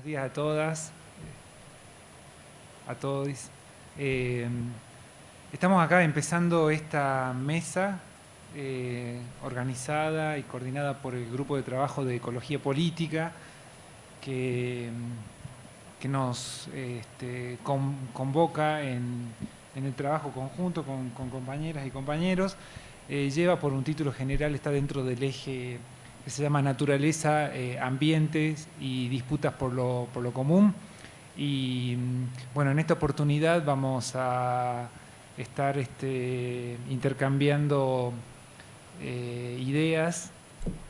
Buenos días a todas, a todos. Eh, estamos acá empezando esta mesa eh, organizada y coordinada por el Grupo de Trabajo de Ecología Política que, que nos este, convoca en, el trabajo conjunto con, compañeras y compañeros. Eh, lleva por un título general, está dentro del eje que se llama Naturaleza, eh, Ambientes y Disputas por lo, por lo Común. Y bueno, en esta oportunidad vamos a estar este, intercambiando eh, ideas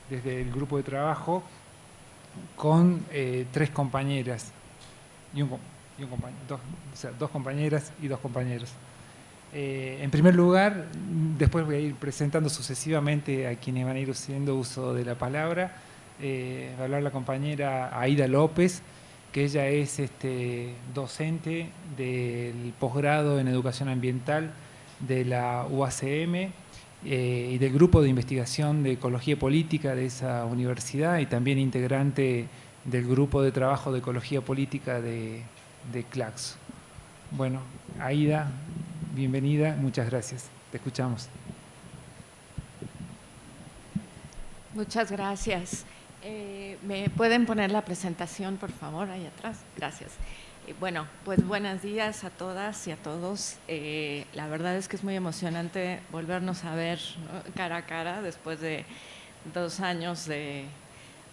desde el grupo de trabajo con eh, tres compañeras y un, compañero, dos, o sea, dos compañeras y dos compañeros. Eh, en primer lugar, después voy a ir presentando sucesivamente a quienes van a ir haciendo uso de la palabra. Eh, va a hablar la compañera Aida López, que ella es este, docente del posgrado en educación ambiental de la UACM eh, y del grupo de investigación de ecología política de esa universidad y también integrante del grupo de trabajo de ecología política de, de CLACSO. Bueno, Aida, bienvenida, muchas gracias. Te escuchamos. Muchas gracias. Eh, ¿Me pueden poner la presentación, por favor, ahí atrás? Gracias. Eh, bueno, pues buenos días a todas y a todos. Eh, la verdad es que es muy emocionante volvernos a ver cara a cara después de dos años de,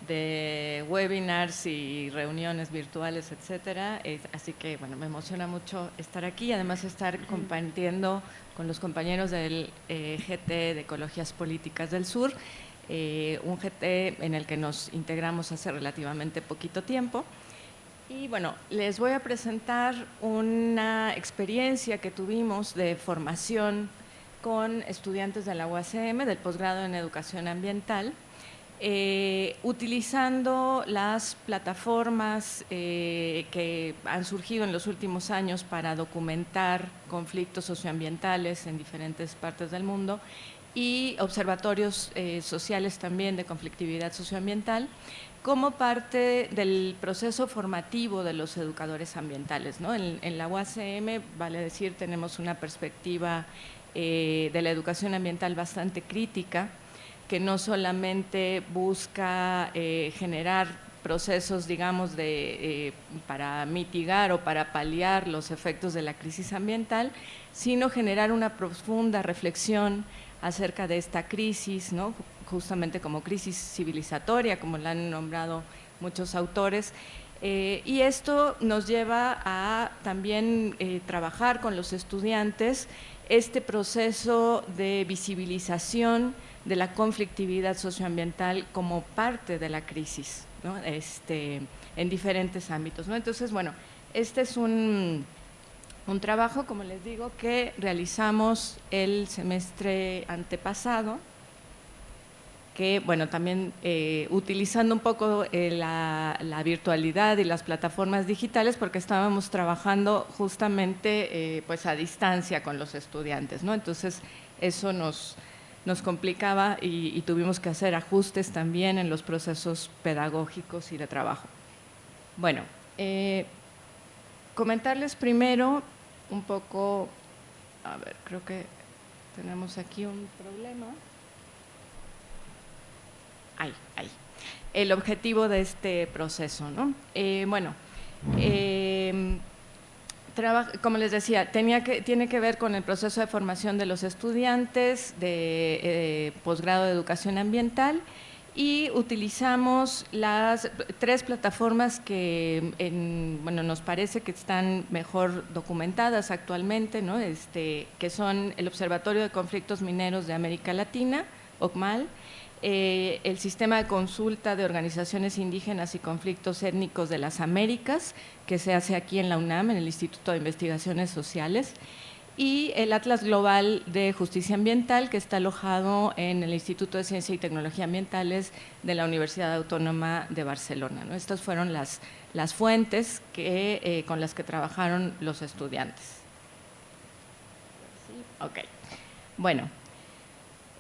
de webinars y reuniones virtuales, etcétera. así que, bueno, me emociona mucho estar aquí y además estar compartiendo con los compañeros del eh, GT de Ecologías Políticas del Sur, eh, un GT en el que nos integramos hace relativamente poquito tiempo. Y bueno, les voy a presentar una experiencia que tuvimos de formación con estudiantes de la UACM, del posgrado en Educación Ambiental, eh, utilizando las plataformas eh, que han surgido en los últimos años para documentar conflictos socioambientales en diferentes partes del mundo y observatorios eh, sociales también de conflictividad socioambiental como parte del proceso formativo de los educadores ambientales. En, en, la UACM, vale decir, tenemos una perspectiva de la educación ambiental bastante crítica, que no solamente busca eh, generar procesos, digamos, de, eh, para mitigar o para paliar los efectos de la crisis ambiental, sino generar una profunda reflexión acerca de esta crisis, ¿no? justamente como crisis civilizatoria, como la han nombrado muchos autores, eh, y esto nos lleva a también trabajar con los estudiantes este proceso de visibilización de la conflictividad socioambiental como parte de la crisis este, en diferentes ámbitos. ¿no? Entonces, bueno, este es un, un trabajo, como les digo, que realizamos el semestre antepasado, que, bueno, también eh, utilizando un poco eh, la, virtualidad y las plataformas digitales, porque estábamos trabajando justamente eh, pues a distancia con los estudiantes, ¿no? Entonces, eso nos, nos complicaba y, tuvimos que hacer ajustes también en los procesos pedagógicos y de trabajo. Bueno, eh, comentarles primero un poco, a ver, creo que tenemos aquí un problema. Ahí, ahí. El objetivo de este proceso, ¿no? Eh, bueno, eh, como les decía, tenía que, tiene que ver con el proceso de formación de los estudiantes de eh, posgrado de educación ambiental y utilizamos las tres plataformas que bueno, nos parece que están mejor documentadas actualmente, ¿no? este, que son el Observatorio de Conflictos Mineros de América Latina, OCMAL, eh, el sistema de consulta de organizaciones indígenas y conflictos étnicos de las Américas, que se hace aquí en la UNAM, en el Instituto de Investigaciones Sociales, y el Atlas Global de Justicia Ambiental, que está alojado en el Instituto de Ciencia y Tecnología Ambientales de la Universidad Autónoma de Barcelona. Estas fueron las, las fuentes que, eh, con las que trabajaron los estudiantes. Ok. Bueno,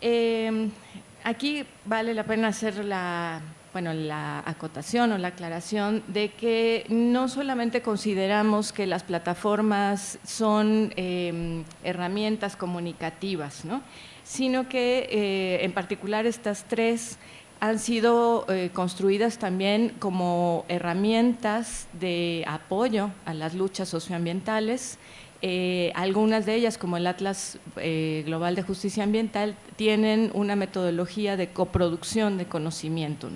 eh, Aquí vale la pena hacer la, bueno, la acotación o la aclaración de que no solamente consideramos que las plataformas son em, herramientas comunicativas, sino que eh, en particular estas tres han sido eh, construidas también como herramientas de apoyo a las luchas socioambientales. Eh, algunas de ellas, como el Atlas eh, Global de Justicia Ambiental, tienen una metodología de coproducción de conocimiento.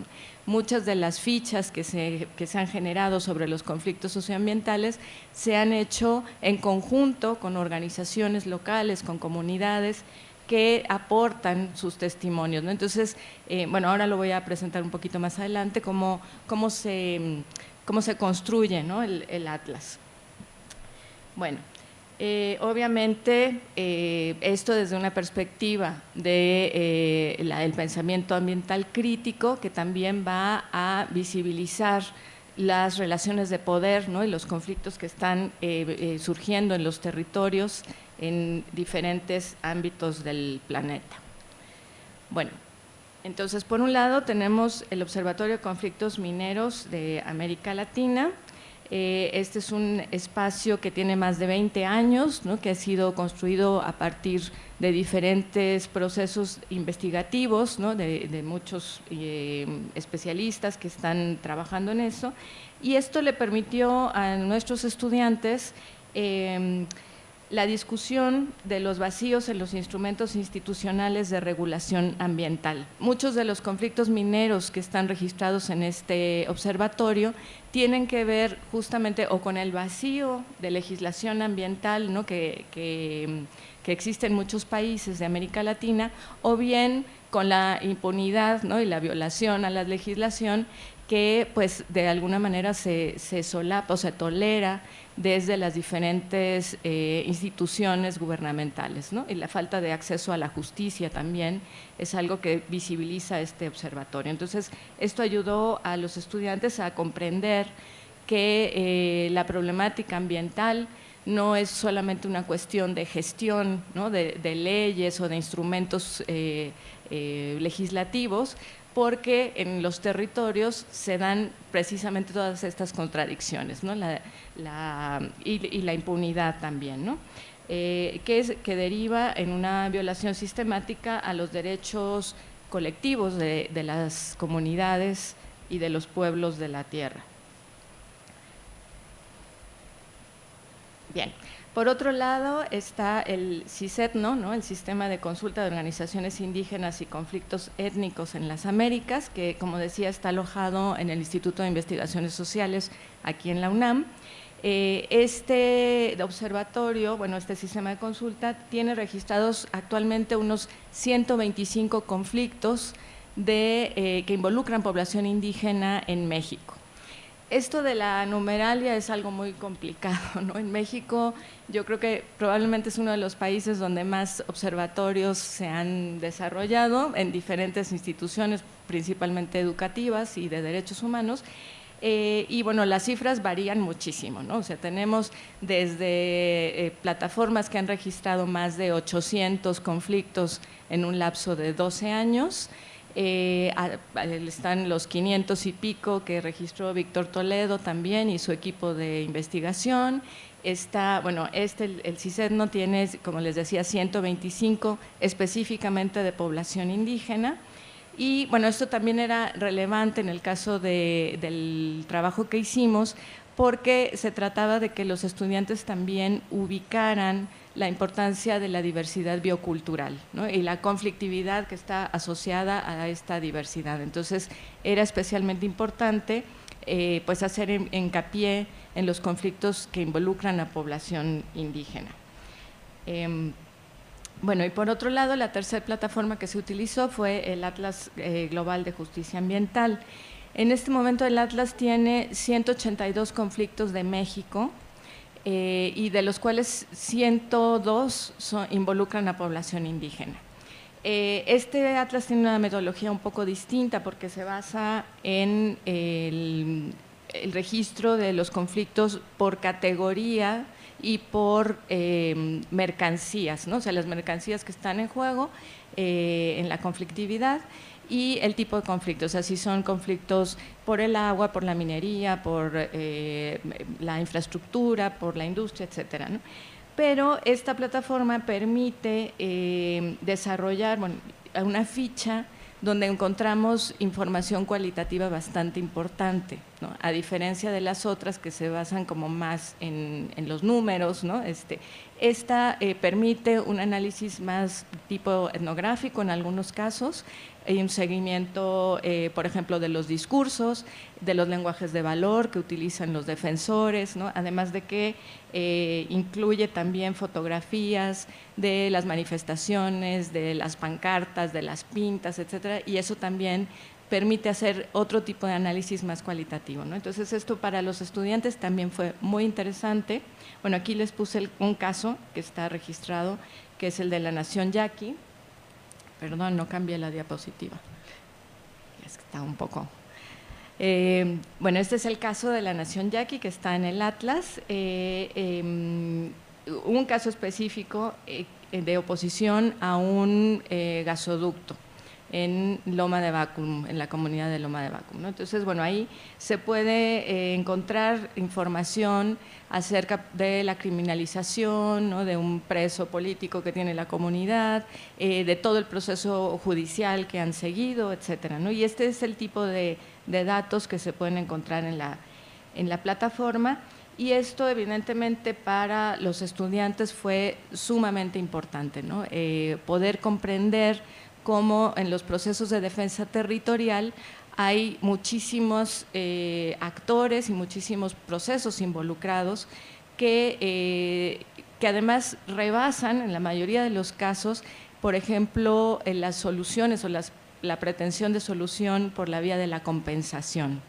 Muchas de las fichas que se, que se han generado sobre los conflictos socioambientales se han hecho en conjunto con organizaciones locales, con comunidades, que aportan sus testimonios. Entonces, eh, bueno, ahora lo voy a presentar un poquito más adelante, cómo, cómo, se, cómo se construye el, atlas. Bueno, eh, obviamente, eh, esto desde una perspectiva del de, pensamiento ambiental crítico, que también va a visibilizar las relaciones de poder y los conflictos que están surgiendo en los territorios en diferentes ámbitos del planeta. Bueno, entonces por un lado tenemos el Observatorio de Conflictos Mineros de América Latina. Eh, este es un espacio que tiene más de 20 años, que ha sido construido a partir de diferentes procesos investigativos, de, muchos eh, especialistas que están trabajando en eso. Y esto le permitió a nuestros estudiantes eh, la discusión de los vacíos en los instrumentos institucionales de regulación ambiental. Muchos de los conflictos mineros que están registrados en este observatorio tienen que ver justamente o con el vacío de legislación ambiental que, existe en muchos países de América Latina, o bien con la impunidad y la violación a la legislación que pues de alguna manera se, solapa o se tolera desde las diferentes eh, instituciones gubernamentales. Y la falta de acceso a la justicia también es algo que visibiliza este observatorio. Entonces, esto ayudó a los estudiantes a comprender que eh, la problemática ambiental no es solamente una cuestión de gestión de, leyes o de instrumentos eh, legislativos, porque en los territorios se dan precisamente todas estas contradicciones ¿no? y, la impunidad también, ¿no? Eh, que, es, que deriva en una violación sistemática a los derechos colectivos de, de las comunidades y de los pueblos de la tierra. Bien, por otro lado está el CISETNO, ¿no? el Sistema de Consulta de Organizaciones Indígenas y Conflictos Étnicos en las Américas, que como decía está alojado en el Instituto de Investigaciones Sociales aquí en la UNAM. Eh, este observatorio, bueno, este sistema de consulta tiene registrados actualmente unos 125 conflictos eh, que involucran población indígena en México. Esto de la numeralia es algo muy complicado, ¿no? En México yo creo que probablemente es uno de los países donde más observatorios se han desarrollado en diferentes instituciones, principalmente educativas y de derechos humanos, eh, y bueno, las cifras varían muchísimo, ¿no? O sea, tenemos desde eh, plataformas que han registrado más de 800 conflictos en un lapso de 12 años, eh, están los 500 y pico que registró Víctor Toledo también y su equipo de investigación. Está, bueno, este, el, el no tiene, como les decía, 125 específicamente de población indígena. Y bueno, esto también era relevante en el caso del trabajo que hicimos porque se trataba de que los estudiantes también ubicaran la importancia de la diversidad biocultural y la conflictividad que está asociada a esta diversidad. Entonces, era especialmente importante eh, pues hacer hincapié en los conflictos que involucran a población indígena. Em, bueno, y por otro lado, la tercera plataforma que se utilizó fue el Atlas eh, Global de Justicia Ambiental. En este momento el Atlas tiene 182 conflictos de México, eh, y de los cuales 102 involucran a población indígena. Eh, este atlas tiene una metodología un poco distinta porque se basa en el, registro de los conflictos por categoría y por eh, mercancías, ¿no? o sea, las mercancías que están en juego en la conflictividad y el tipo de conflictos, o sea, si son conflictos por el agua, por la minería, por eh, la infraestructura, por la industria, etcétera. Pero esta plataforma permite eh, desarrollar una ficha donde encontramos información cualitativa bastante importante, a diferencia de las otras que se basan como más en, los números. ¿no? Este, esta eh, permite un análisis más tipo etnográfico en algunos casos, hay un seguimiento, eh, por ejemplo, de los discursos, de los lenguajes de valor que utilizan los defensores, ¿no? además de que eh, incluye también fotografías de las manifestaciones, de las pancartas, de las pintas, etcétera, y eso también permite hacer otro tipo de análisis más cualitativo. ¿no? Entonces, esto para los estudiantes también fue muy interesante. Bueno, aquí les puse un caso que está registrado, que es el de la Nación Yaqui, Perdón, no cambié la diapositiva. Es que está un poco... Eh, bueno, este es el caso de la Nación Yaqui, que está en el Atlas. Eh, em, un caso específico eh, de oposición a un gasoducto en Loma de Bacum, en la comunidad de Loma de Bacum. Entonces, bueno, ahí se puede encontrar información acerca de la criminalización, de un preso político que tiene la comunidad, eh, de todo el proceso judicial que han seguido, etcétera. Y este es el tipo de, datos que se pueden encontrar en la, en la plataforma. Y esto evidentemente para los estudiantes fue sumamente importante, ¿no? Eh, poder comprender cómo en los procesos de defensa territorial hay muchísimos eh, actores y muchísimos procesos involucrados que, eh, que además rebasan en la mayoría de los casos, por ejemplo, en las soluciones o la pretensión de solución por la vía de la compensación.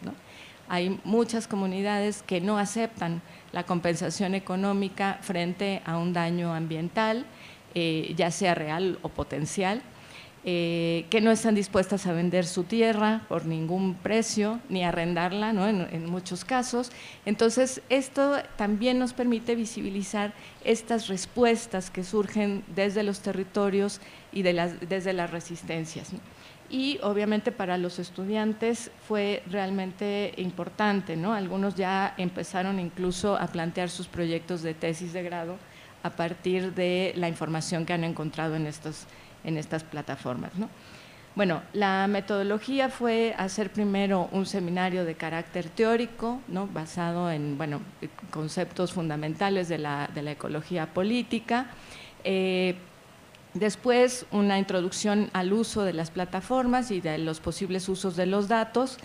Hay muchas comunidades que no aceptan la compensación económica frente a un daño ambiental, eh, ya sea real o potencial, eh, que no están dispuestas a vender su tierra por ningún precio, ni arrendarla en, muchos casos. Entonces, esto también nos permite visibilizar estas respuestas que surgen desde los territorios y desde las resistencias. Y obviamente para los estudiantes fue realmente importante, ¿no? algunos ya empezaron incluso a plantear sus proyectos de tesis de grado a partir de la información que han encontrado en estos en estas plataformas. ¿no? Bueno, la metodología fue hacer primero un seminario de carácter teórico, ¿no? basado en bueno, conceptos fundamentales de la, de la ecología política. Eh, después, una introducción al uso de las plataformas y de los posibles usos de los datos.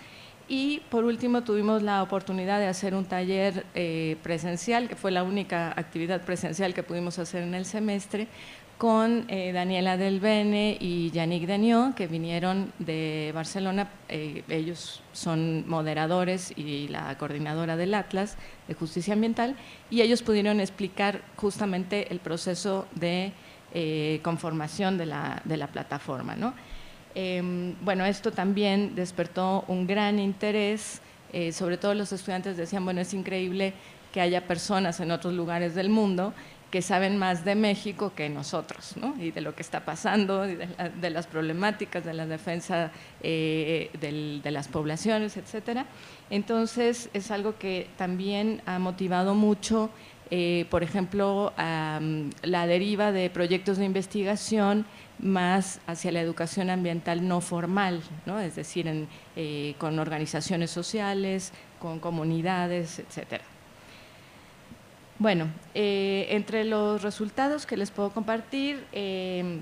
Y por último, tuvimos la oportunidad de hacer un taller eh, presencial, que fue la única actividad presencial que pudimos hacer en el semestre, con eh, Daniela Del Bene y Yannick Denió, que vinieron de Barcelona. Eh, ellos son moderadores y la coordinadora del Atlas de Justicia Ambiental, y ellos pudieron explicar justamente el proceso de eh, conformación de la, de la plataforma. ¿no? Em, bueno, esto también despertó un gran interés, sobre todo los estudiantes decían, bueno, es increíble que haya personas en otros lugares del mundo que saben más de México que nosotros, ¿no? y de lo que está pasando, de, las problemáticas de la defensa eh, de las poblaciones, etcétera. Entonces, es algo que también ha motivado mucho, eh, por ejemplo, la deriva de proyectos de investigación más hacia la educación ambiental no formal, ¿no? es decir, eh, con organizaciones sociales, con comunidades, etcétera. Bueno, eh, entre los resultados que les puedo compartir, eh,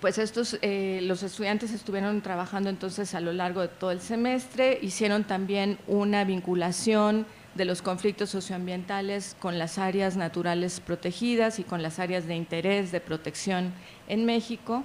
pues estos, eh, los estudiantes estuvieron trabajando entonces a lo largo de todo el semestre, hicieron también una vinculación de los conflictos socioambientales con las áreas naturales protegidas y con las áreas de interés de protección en México.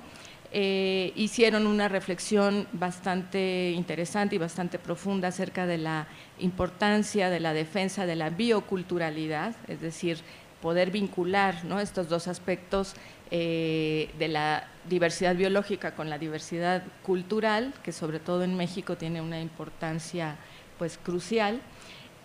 hicieron una reflexión bastante interesante y bastante profunda acerca de la importancia de la defensa de la bioculturalidad, es decir, poder vincular estos dos aspectos eh, de la diversidad biológica con la diversidad cultural, que sobre todo en México tiene una importancia pues, crucial,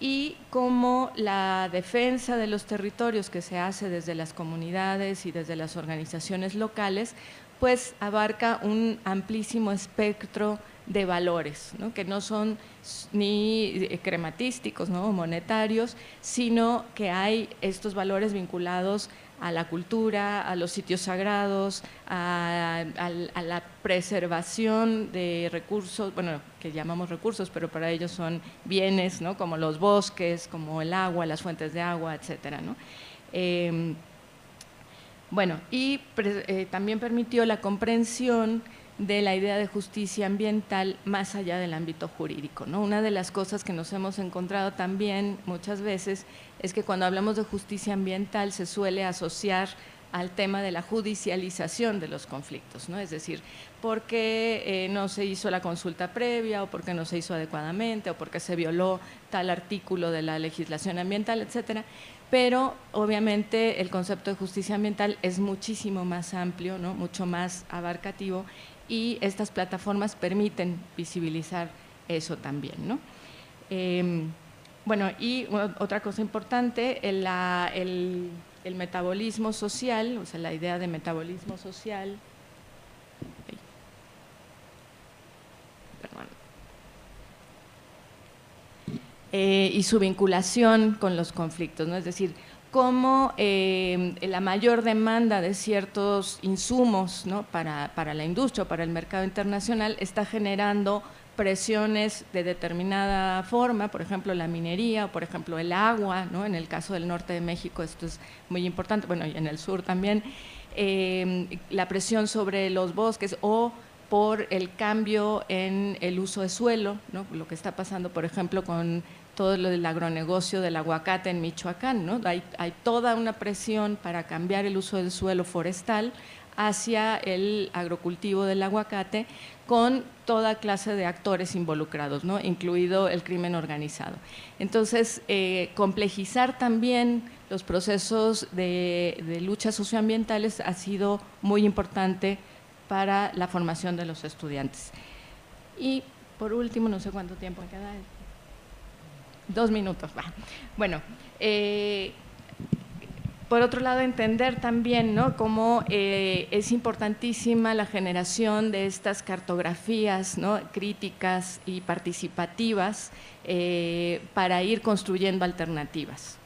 y cómo la defensa de los territorios que se hace desde las comunidades y desde las organizaciones locales pues abarca un amplísimo espectro de valores, que no son ni eh, crematísticos ¿no? o monetarios, sino que hay estos valores vinculados a la cultura, a los sitios sagrados, a, la preservación de recursos, bueno, que llamamos recursos, pero para ellos son bienes, ¿no? como los bosques, como el agua, las fuentes de agua, etcétera. ¿no? Em, bueno, y eh, también permitió la comprensión de la idea de justicia ambiental más allá del ámbito jurídico. ¿no? Una de las cosas que nos hemos encontrado también muchas veces es que cuando hablamos de justicia ambiental se suele asociar al tema de la judicialización de los conflictos, ¿no? es decir, por qué eh, no se hizo la consulta previa o por qué no se hizo adecuadamente o por qué se violó tal artículo de la legislación ambiental, etcétera. Pero obviamente el concepto de justicia ambiental es muchísimo más amplio, ¿no? mucho más abarcativo y estas plataformas permiten visibilizar eso también. ¿no? Em, bueno, y otra cosa importante, el, el, metabolismo social, o sea, la idea de metabolismo social, eh, y su vinculación con los conflictos, ¿no? es decir, cómo eh, la mayor demanda de ciertos insumos para, la industria o para el mercado internacional está generando presiones de determinada forma, por ejemplo la minería, o por ejemplo el agua, ¿no? en el caso del norte de México esto es muy importante, bueno y en el sur también, eh, la presión sobre los bosques o por el cambio en el uso de suelo, lo que está pasando por ejemplo con todo lo del agronegocio del aguacate en Michoacán. Hay, toda una presión para cambiar el uso del suelo forestal hacia el agrocultivo del aguacate con toda clase de actores involucrados, incluido el crimen organizado. Entonces, eh, complejizar también los procesos de, de luchas socioambientales ha sido muy importante para la formación de los estudiantes. Y por último, no sé cuánto tiempo queda. Dos minutos, va. Bueno, eh, por otro lado, entender también ¿no? cómo eh, es importantísima la generación de estas cartografías ¿no? críticas y participativas eh, para ir construyendo alternativas.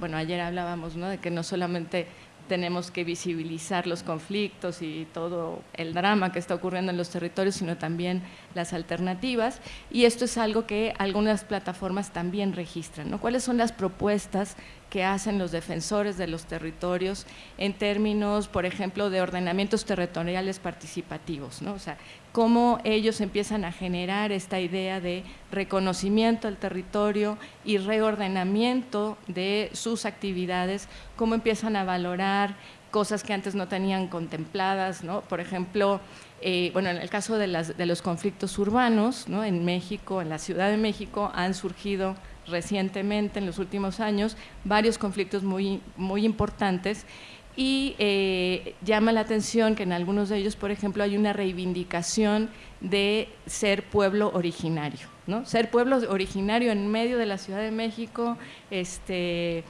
bueno, ayer hablábamos ¿no? de que no solamente tenemos que visibilizar los conflictos y todo el drama que está ocurriendo en los territorios, sino también las alternativas. Y esto es algo que algunas plataformas también registran. ¿no? ¿Cuáles son las propuestas que hacen los defensores de los territorios en términos, por ejemplo, de ordenamientos territoriales participativos? ¿no? O sea, cómo ellos empiezan a generar esta idea de reconocimiento al territorio y reordenamiento de sus actividades, cómo empiezan a valorar cosas que antes no tenían contempladas, ¿no? por ejemplo, eh, bueno, en el caso de, los conflictos urbanos, ¿no? en México, en la Ciudad de México, han surgido recientemente, en los últimos años, varios conflictos muy, muy importantes y eh, llama la atención que en algunos de ellos, por ejemplo, hay una reivindicación de ser pueblo originario, ¿no? Ser pueblo originario en medio de la Ciudad de México, este,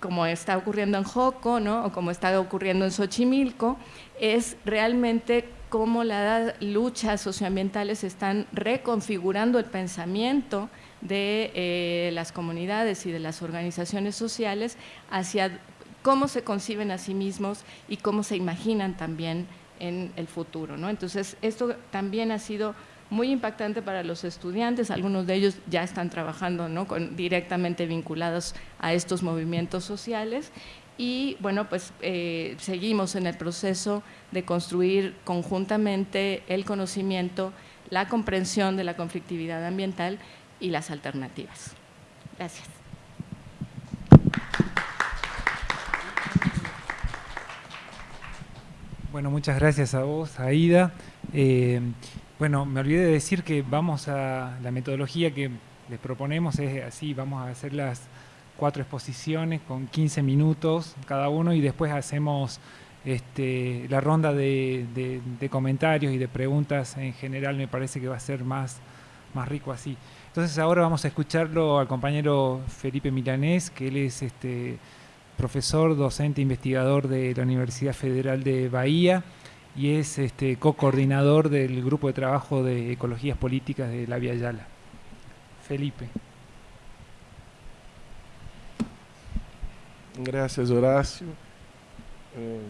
como está ocurriendo en Joco, ¿no? O como está ocurriendo en Xochimilco, es realmente cómo las luchas socioambientales están reconfigurando el pensamiento de eh, las comunidades y de las organizaciones sociales hacia cómo se conciben a sí mismos y cómo se imaginan también en el futuro. Entonces, esto también ha sido muy impactante para los estudiantes, algunos de ellos ya están trabajando ¿no? directamente vinculados a estos movimientos sociales y bueno, pues eh, seguimos en el proceso de construir conjuntamente el conocimiento, la comprensión de la conflictividad ambiental y las alternativas. Gracias. Bueno, muchas gracias a vos, Aida. Eh, bueno, me olvidé de decir que vamos a, la metodología que les proponemos es así, vamos a hacer las cuatro exposiciones con 15 minutos cada uno y después hacemos este, la ronda de, comentarios y de preguntas en general, me parece que va a ser más, más rico así. Entonces ahora vamos a escucharlo al compañero Felipe Milanés, que él es este, profesor, docente, investigador de la Universidad Federal de Bahía y es este, co-coordinador del grupo de trabajo de ecologías políticas de la Via Yala. Felipe. Gracias, Horacio. Eh,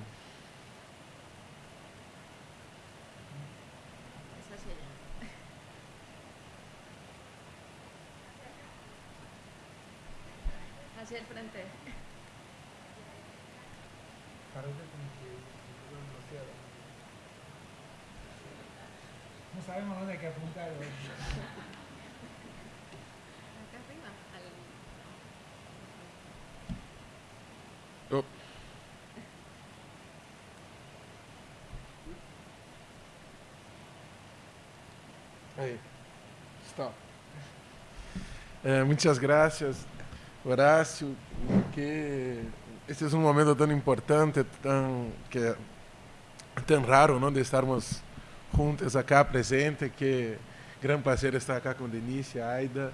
No sabemos dónde hay que apuntar. Oh. Aí. Stop. É, muitas graças, Horácio, que este é um momento tão importante, tão que tão raro, não, de estarmos juntos acá presente, que gran prazer estar acá com Denise, Aida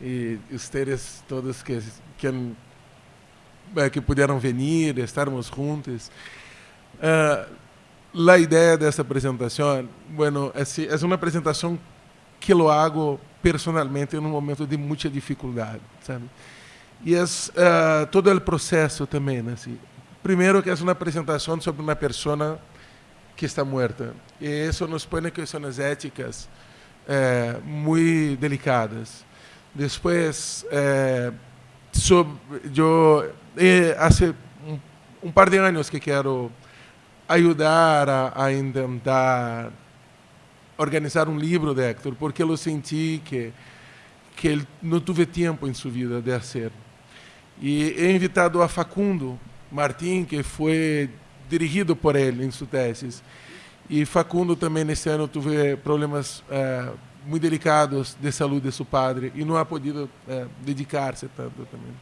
e vocês todos que que eh, que puderam venir, estarmos juntos. Uh, a ideia dessa apresentação, bueno, é, uma apresentação que eu hago personalmente em um momento de muita dificuldade, sabe? E é uh, todo o processo também, assim. Primeiro que é uma apresentação sobre uma pessoa que está muerta. E isso nos põe questões éticas eh, muito delicadas. Depois, eh, sobre, eu eh, há um, um, par de anos que quero ajudar a, a tentar organizar um livro de Héctor, porque eu senti que que ele não teve tempo em sua vida de fazer. E he invitado a Facundo Martim, que foi dirigido por ele em sua tese. E Facundo também nesse ano teve problemas eh, muito delicados de saúde de seu padre e não ha podido eh, dedicar-se tanto também.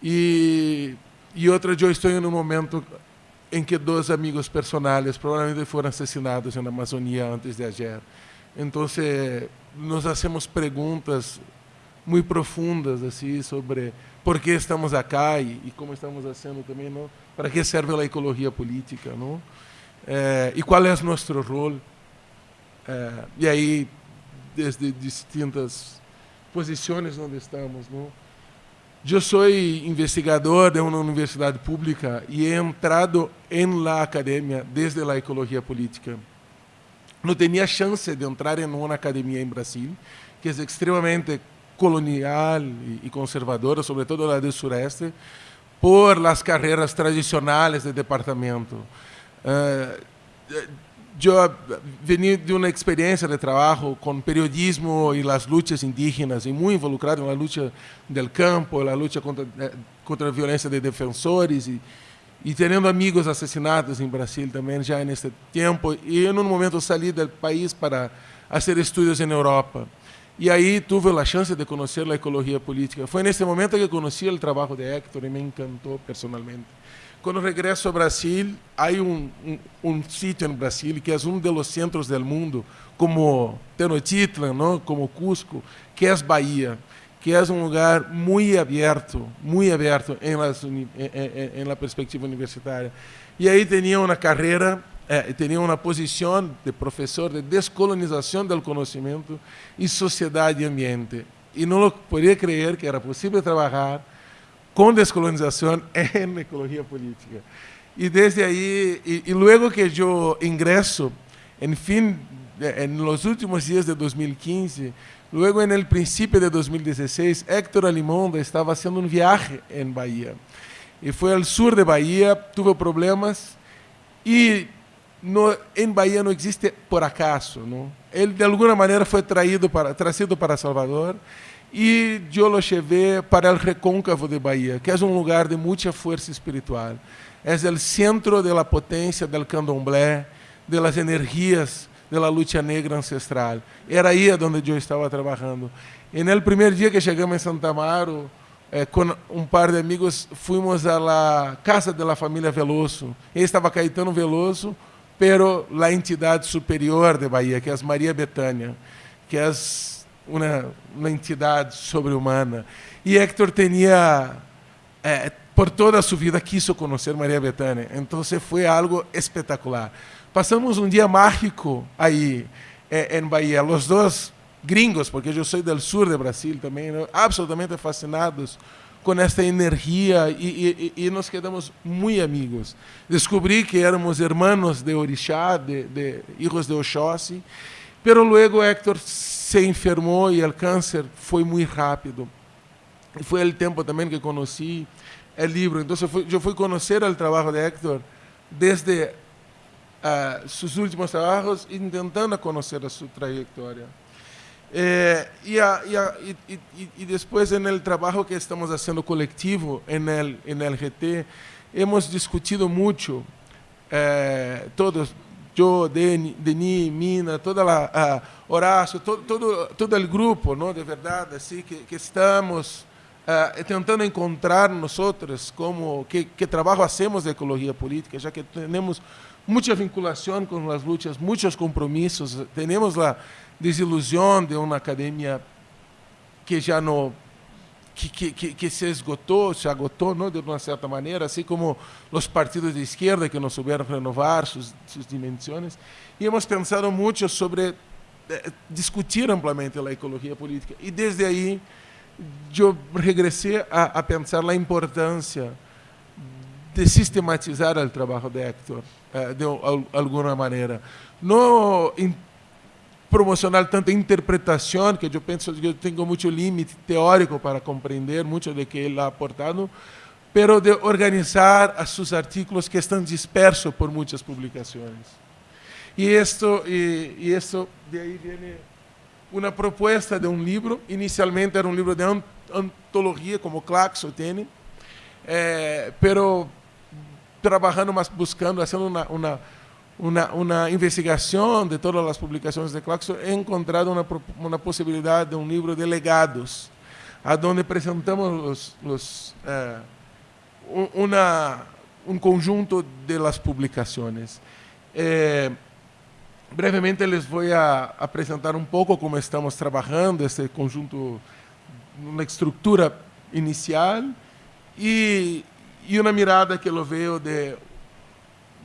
E, e outra, eu estou em um momento em que dois amigos personais provavelmente foram assassinados na Amazônia antes de ayer. Então, nos fazemos perguntas muito profundas assim sobre por que estamos acá e, e como estamos fazendo também, não? Para que serve a ecologia política, não? É, e qual é o nosso rol? É, e aí, desde distintas posições onde estamos, não? Eu sou investigador de uma universidade pública e he entrado em la academia desde a ecologia política. Não tinha chance de entrar em uma academia em Brasil, que é extremamente colonial e conservadora, sobretudo a do sureste, por las carreiras tradicionais de departamento. Uh, eu venho de uma experiência de trabalho com periodismo e as lutas indígenas, e muito involucrado na luta do campo, na luta contra, eh, contra a violência de defensores, e, e tendo amigos assassinados em Brasil também já nesse tempo. E em um momento saí do país para fazer estudos em Europa. E aí tive a chance de conhecer a ecologia política. Foi nesse momento que conheci o trabalho de Héctor e me encantou personalmente. Quando regresso ao Brasil, há um, um, um sítio no Brasil que é um dos centros do mundo, como Tenochtitlan, não? como Cusco, que é Bahia, que é um lugar muito aberto, muito aberto em, las, em, em, em perspectiva universitária. E aí tinha uma carreira é, tinha uma posição de professor de descolonização do conhecimento e sociedade e ambiente. E não podia crer que era possível trabalhar com descolonização em ecologia política. E desde aí, e, e logo que eu ingresso, enfim, em los últimos dias de 2015, logo no princípio de 2016, Héctor Alimonda estava fazendo um viagem em Bahia. E foi ao sul de Bahia, teve problemas e no, em Bahia não existe por acaso. Não? Ele, de alguma maneira, foi traído para, trazido para Salvador e eu lo para o Recôncavo de Bahia, que é um lugar de muita força espiritual. É o centro da potência do candomblé, das energias da luta negra ancestral. Era aí onde eu estava trabalhando. E no primeiro dia que chegamos em Santa Amaro, eh, com um par de amigos, fomos à casa da família Veloso. E estava Caetano Veloso, pero la entidade superior de Bahia, que é Maria Betânia, que é uma, uma entidade sobre-humana. E Héctor tinha, eh, por toda a sua vida, quiso conhecer Maria Betânia. Então, foi algo espetacular. Pasamos um dia mágico aí em Bahia. Os dois gringos, porque eu sou do sul do Brasil também, né? absolutamente fascinados com esta energia e, e, e, nos quedamos muito amigos. Descobri que éramos hermanos de Orixá, de, de hijos de Oxóssi, pero luego Héctor se enfermou e o câncer foi muito rápido. E foi o tempo também que conheci o livro. Então, eu fui, conhecer o trabalho de Héctor desde uh, seus últimos trabalhos, tentando conhecer a sua trajetória. Eh, y, a, y, a, y, y, después en el trabajo que estamos haciendo colectivo en el, en el GT, hemos discutido mucho, eh, todos, yo, Denis, Mina, toda la, uh, Horacio, todo, todo, todo el grupo, ¿no? de verdad, así que, que estamos uh, tentando encontrar nosotros como, qué, qué trabajo hacemos de ecología política, ya que tenemos mucha vinculación con las luchas, muchos compromisos, tenemos la desilusão de uma academia que já não que, que, que, se esgotou, se agotou, não, de uma certa maneira, assim como os partidos de esquerda que não souberam renovar suas, suas dimensões. E hemos pensado muito sobre eh, discutir amplamente a ecologia política. E desde aí eu regressei a, a pensar a importância de sistematizar o trabalho de Héctor, eh, de alguma maneira. Não promocionar tanta interpretação, que eu penso que eu tenho muito limite teórico para compreender muito de que ele ha aportado, pero de organizar a seus artículos que estão dispersos por muitas publicações. E isto, e, e isto de aí vem uma proposta de um livro. Inicialmente era um livro de antologia, como Claxo tem, eh, pero trabalhando, mas buscando, uma, uma una, una, investigación de todas las publicaciones de Claxo, he encontrado una, una posibilidad de un libro de legados, a donde presentamos los, eh, una, un conjunto de las publicaciones. Eh, brevemente les voy a, a presentar un poco cómo estamos trabajando este conjunto, una estructura inicial y una mirada que lo veo de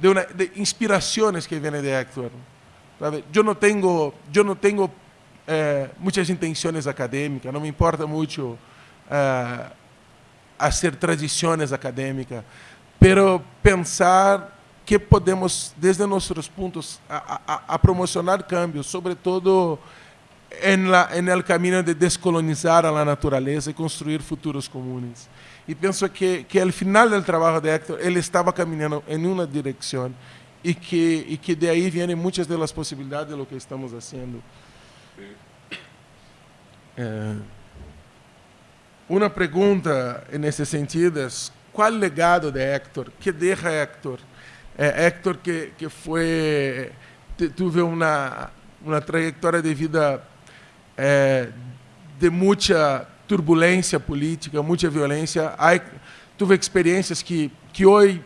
de, de que vienen de Héctor. Yo no tengo, yo no tengo eh, me importa mucho eh, hacer tradiciones académicas, pero pensar que podemos, desde nuestros puntos, a, a, a promocionar cambios, sobre todo en, la, en el camino de descolonizar a la naturaleza y construir futuros comunes. E penso que, que ao final do trabalho de Héctor, ele estava caminhando em uma direção e que, e que de aí vêm muitas das possibilidades de lo que estamos fazendo. É, uma pergunta nesse sentido é qual legado de Héctor? Que deixa Héctor? É, Héctor que, que foi, teve uma, uma trajetória de vida é, de muita turbulência política, muita violência. Há, tive experiências que, que hoje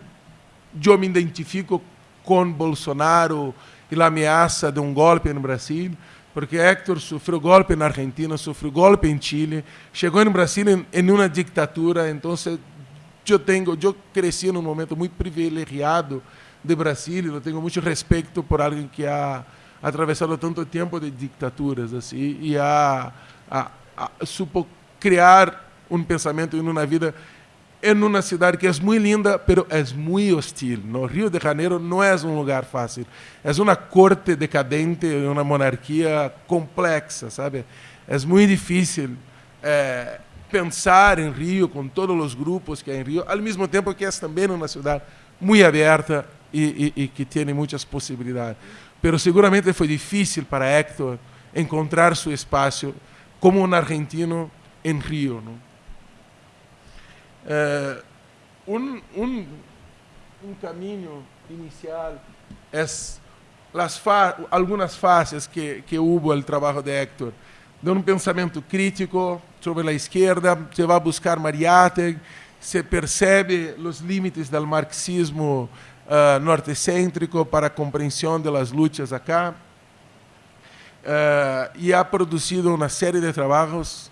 eu me identifico com Bolsonaro e a ameaça de um golpe no Brasil, porque Héctor sofreu golpe na Argentina, sofreu golpe em Chile, chegou no Brasil em, em uma ditadura, então eu tenho, eu cresci num momento muito privilegiado de Brasil, eu tenho muito respeito por alguém que ha atravessado tanto tempo de ditaduras assim e a, supo criar um pensamento em uma vida em uma cidade que é muito linda, pero é muito hostil. No Rio de Janeiro não é um lugar fácil. É uma corte decadente, uma monarquia complexa, sabe? É muito difícil é, pensar em Rio com todos os grupos que há em Rio, ao mesmo tempo que é também uma cidade muito aberta e, e, e que tem muitas possibilidades. Pero seguramente foi difícil para Héctor encontrar seu espaço como um argentino en Río. ¿no? Eh, un, un, un, camino inicial es las fa algunas fases que, que hubo el trabajo de Héctor, de un pensamiento crítico sobre la izquierda, se va a buscar Mariátegui, se percebe los límites del marxismo uh, nortecêntrico para compreensão das lutas acá, uh, e ha produzido uma série de trabalhos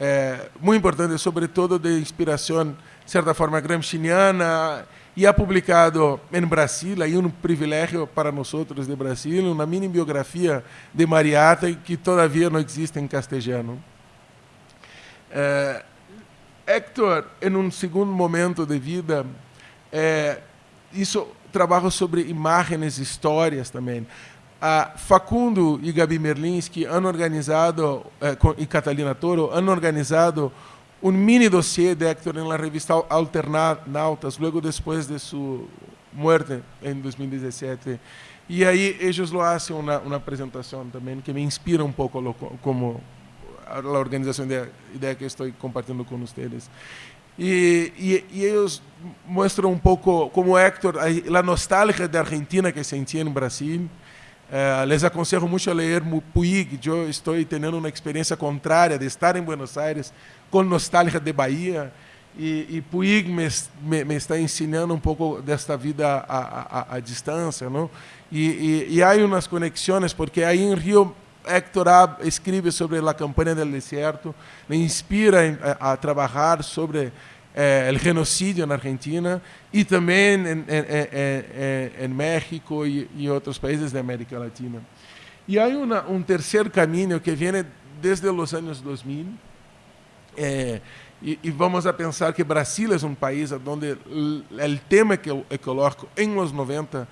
é, muito importante, sobretudo de inspiração, de certa forma, gramsciana e ha publicado em Brasil, aí um privilégio para nós de Brasil, uma mini biografia de Mariata que todavia não existe em castelhano. Héctor, em um segundo momento de vida, é, isso trabalho sobre imagens, histórias também. A Facundo e Gabi Merlinski han organizado, eh, e Catalina Toro, han organizado um mini dossiê de Héctor na revista Alternautas, logo depois de sua morte em 2017. E aí eles lo hacen uma, uma apresentação também que me inspira um pouco como a organização de ideia que estou compartilhando com vocês. E, e, e, eles mostram um pouco como Héctor, a, nostalgia da Argentina que sentia no Brasil, Uh, les aconselho muito a ler Puig. Eu estou tendo uma experiência contrária de estar em Buenos Aires com nostalgia de Bahia. E, e Puig me, me, me, está ensinando um pouco desta vida à, distância. Não? E, e, e há umas conexões, porque aí em Rio, Héctor escreve sobre a campanha do deserto, me inspira a, a trabalhar sobre eh, el genocidio en Argentina en, en, en México y, otros países de América Latina. Y hay una, un camino que viene desde los años 2000. Eh, vamos a pensar que Brasil es un país donde el, el tema ecológico en los 90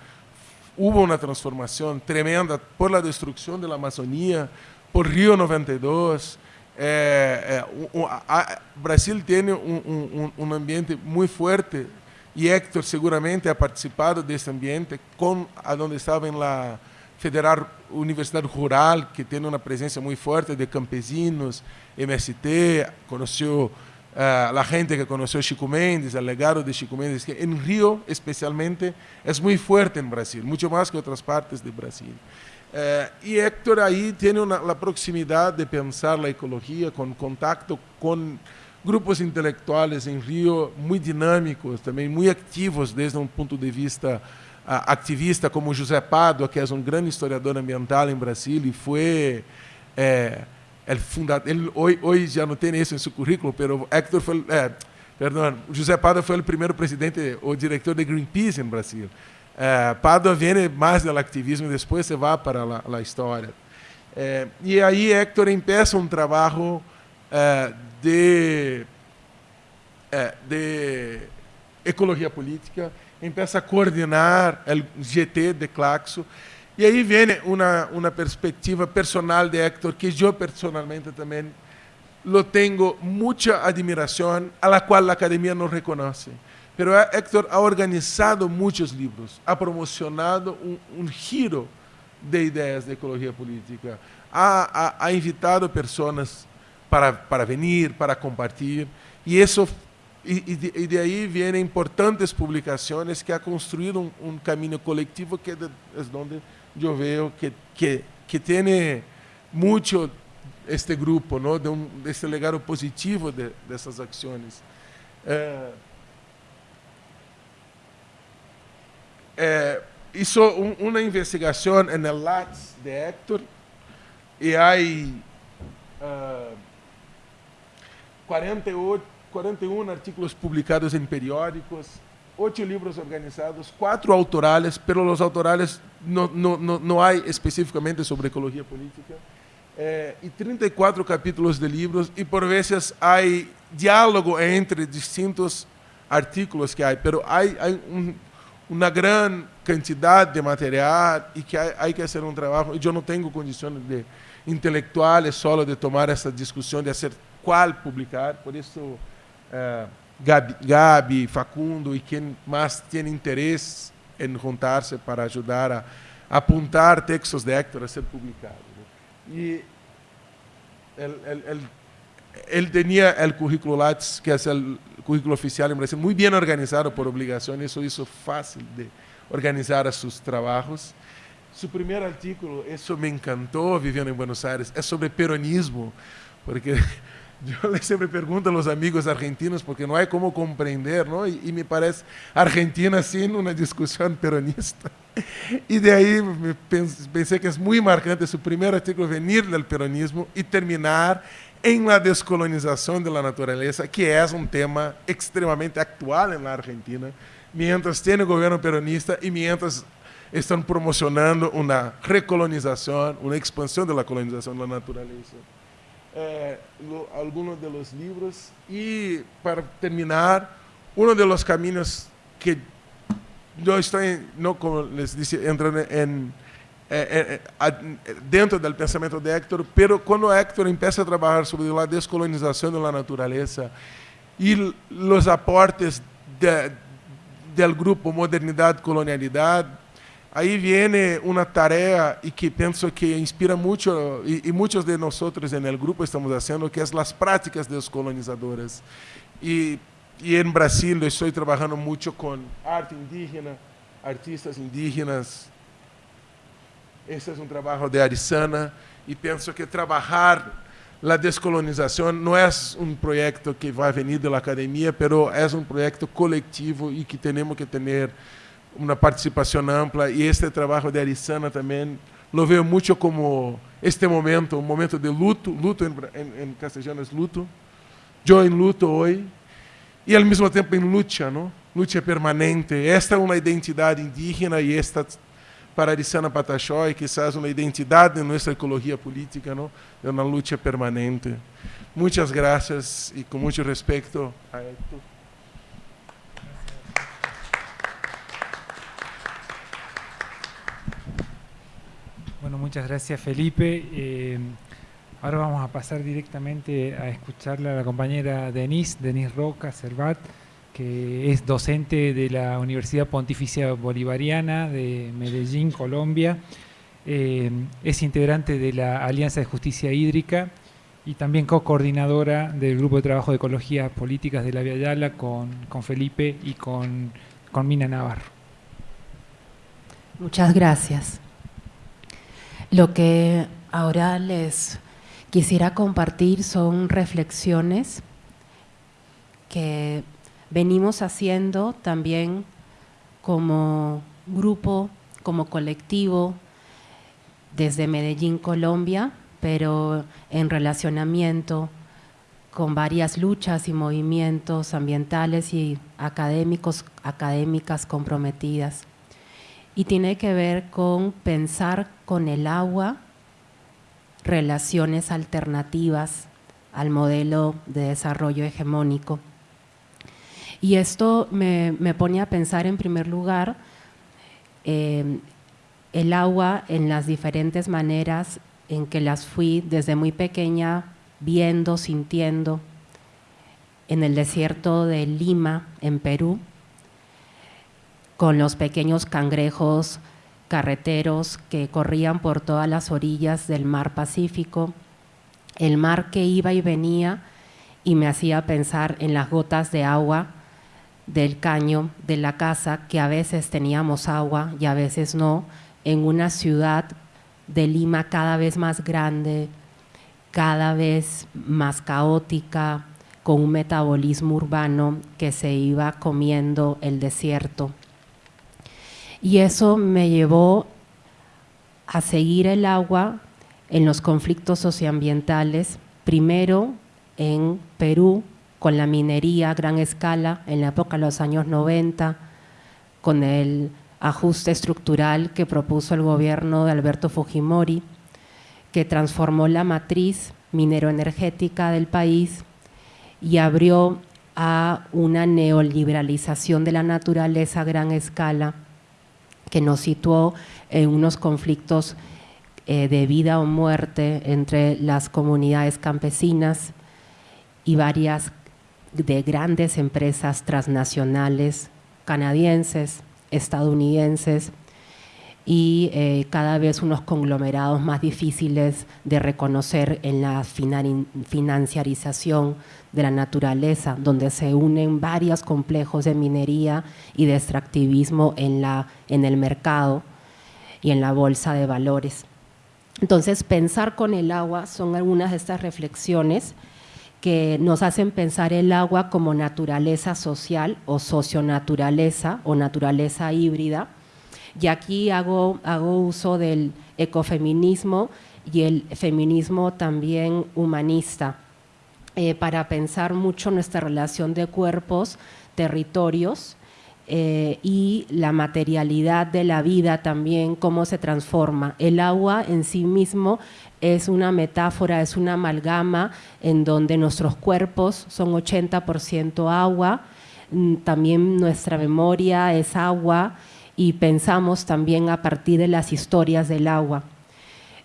hubo una transformación tremenda por la destrucción de la Amazonía, por Río 92, é, é, a, Brasil um, um, ambiente muito forte e Héctor seguramente ha participado desse ambiente com onde estava na Federal Universidade Rural, que tem uma presença muito forte de campesinos, MST, conheceu uh, a gente que conheceu Chico Mendes, o legado de Chico Mendes, que em Rio, especialmente, é muito forte em Brasil, muito mais que outras partes do Brasil. Eh, y Héctor ahí tiene la proximidad de pensar la ecología con contacto con grupos intelectuales en Río muy dinámicos, también muy activos desde un punto de vista uh, activista, como José Padua, que es un gran historiador ambiental en Brasil y fue eh, el fundador, él hoy, hoy ya no tiene eso en su currículo, pero Héctor fue, eh, perdón, José Padua fue el primer presidente o director de Greenpeace en Brasil. É, Padua viene mais do ativismo e depois se vai para a história. É, e aí Héctor empieza um trabalho é, de, é, de ecologia política, empieza a coordenar o GT de Claxo, e aí vem uma, uma perspectiva personal de Héctor que eu personalmente também lo tenho muita admiração, a la qual a academia não reconhece. Pero Héctor ha organizado muchos libros, ha promocionado un, un giro de ideas de ecología política, ha, ha, ha invitado personas para, para venir, para compartir, y eso y, de, y, de, ahí vienen importantes publicaciones que ha construido un, un camino colectivo que de, es donde yo veo que, que, que, tiene mucho este grupo, ¿no? de, legado positivo de, de esas acciones. Eh, eh, hizo un, LATS de Héctor y hay uh, 48, 41 artículos publicados en periódicos, ocho libros organizados, cuatro autorales, pero los autorales no, no, no, sobre ecología política, eh, y 34 capítulos de libros, y por veces hay diálogo entre distintos artículos que hay, pero hay, hay un uma grande quantidade de material e que há, que fazer um trabalho. E eu não tenho condições de intelectuais solo de tomar essa discussão de fazer qual publicar. Por isso, eh, Gabi, Gabi, Facundo e quem mais tem interesse em juntar-se para ajudar a, apontar textos de Héctor a ser publicados. E ele tinha o currículo Lattes, que é o currículo oficial em Brasil, muito bem organizado por obrigação, isso hizo fácil de organizar seus trabalhos. Seu primeiro artículo, isso me encantou vivendo em Buenos Aires, é sobre peronismo, porque eu sempre pergunto a los amigos argentinos, porque não há como compreender, não? E, e me parece Argentina sim uma discussão peronista. E daí pensei que é muito marcante seu primeiro artículo venir do peronismo e terminar em la descolonização de la natureza, que é um tema extremamente atual na Argentina, mientras tiene gobierno peronista y mientras están promocionando una recolonización, una expansión de la colonización de la naturaleza. Eh, algunos de los para terminar, uno de los caminos que yo estoy, como les entrando en, eh, eh, dentro del pensamiento de Héctor, pero cuando Héctor empieza a trabajar sobre la descolonización de la naturaleza y los aportes del grupo Modernidad, Colonialidad, ahí viene una tarea y que pienso que inspira mucho, y, muchos de nosotros en el grupo estamos haciendo, que es las prácticas descolonizadoras. Y, y en Brasil estoy trabajando arte indígena, artistas indígenas. Ese es un trabajo de Arizana y pienso que trabajar la descolonización no es un proyecto que va a venir de academia, pero es un proyecto colectivo y que tenemos que tener una participación amplia y este trabajo de Arizana también lo veo mucho como este momento, un momento de luto, luto en, en, castellano es luto, yo en luto hoy y al mismo tiempo en lucha, ¿no? Lucha permanente. Esta es una identidad indígena y esta para Arizana Pataxó quizás una identidad de nuestra ecología política, ¿no? De una lucha permanente. Muchas gracias y con mucho respeto a Héctor. Muchas gracias Felipe. Eh, ahora vamos a pasar directamente a escucharle a la compañera Denise, Denise Roca Cervat, que es docente de la Universidad Pontificia Bolivariana de Medellín, Colombia. Eh, es integrante de la Alianza de Justicia Hídrica y también co-coordinadora del Grupo de Trabajo de Ecologías Políticas de la Via con, con Felipe y con, con Mina Navarro. Muchas gracias. Lo que ahora les quisiera compartir son reflexiones que venimos haciendo también como grupo, como colectivo, desde Medellín, Colombia, pero en relacionamiento con varias luchas y movimientos ambientales y académicos, académicas comprometidas y tiene que ver con pensar con el agua relaciones alternativas al modelo de desarrollo hegemónico. Y esto me, pone a pensar en primer lugar eh, el agua en las diferentes maneras en que las fui desde muy pequeña viendo, sintiendo en el desierto de Lima, en Perú, con los pequeños cangrejos carreteros que corrían por todas las orillas del mar Pacífico, el mar que iba y venía y me hacía pensar en las gotas de agua del caño de la casa, que a veces teníamos agua y a veces no, en una ciudad de Lima cada vez más grande, cada vez más caótica, con un metabolismo urbano que se iba comiendo el desierto. Y eso me llevó a seguir el agua en los conflictos socioambientales, primero en Perú, con la minería a gran escala en la época de los años 90, con el ajuste estructural que propuso el gobierno de Alberto Fujimori, que transformó la matriz mineroenergética del país y abrió a una neoliberalización de la naturaleza a gran escala que nos situó en unos conflictos eh, de vida o muerte entre las comunidades campesinas y varias de grandes empresas transnacionales canadienses, estadounidenses y eh, cada vez unos conglomerados más difíciles de reconocer en la financiarización de la naturaleza, donde se unen varios complejos de minería y de extractivismo en, la, en el mercado y en la bolsa de valores. Entonces, pensar con el agua son algunas de estas reflexiones que nos hacen pensar el agua como naturaleza social o socionaturaleza o naturaleza híbrida. Y aquí hago, uso del ecofeminismo y el feminismo también humanista eh, para pensar mucho nuestra relación de cuerpos, territorios, eh, y la materialidad de la vida también, cómo se transforma. El agua en sí mismo es una metáfora, es una amalgama en donde nuestros cuerpos son 80% agua, mm, también nuestra memoria es agua y pensamos también a partir de las historias del agua.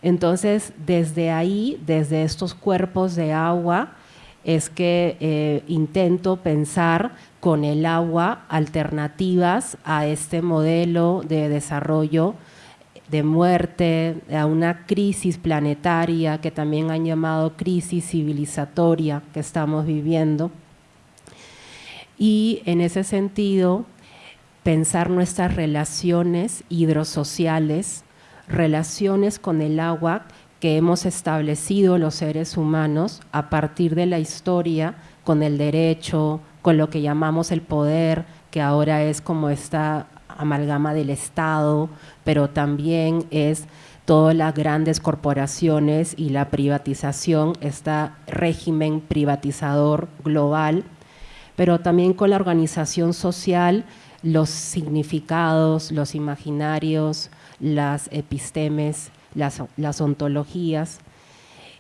Entonces, desde ahí, desde estos cuerpos de agua, es que eh, intento pensar con el agua alternativas a este modelo de desarrollo de muerte, a una crisis planetaria que también han llamado crisis civilizatoria que estamos viviendo. Y en ese sentido, pensar nuestras relaciones hidrosociales, relaciones con el agua que hemos establecido los seres humanos a partir de la historia, con el derecho, con lo que llamamos el poder, que ahora es como esta amalgama del Estado, pero también es todas las grandes corporaciones y la privatización, este régimen privatizador global, pero también con la organización social, los significados, los imaginarios, las epistemes, las, ontologías,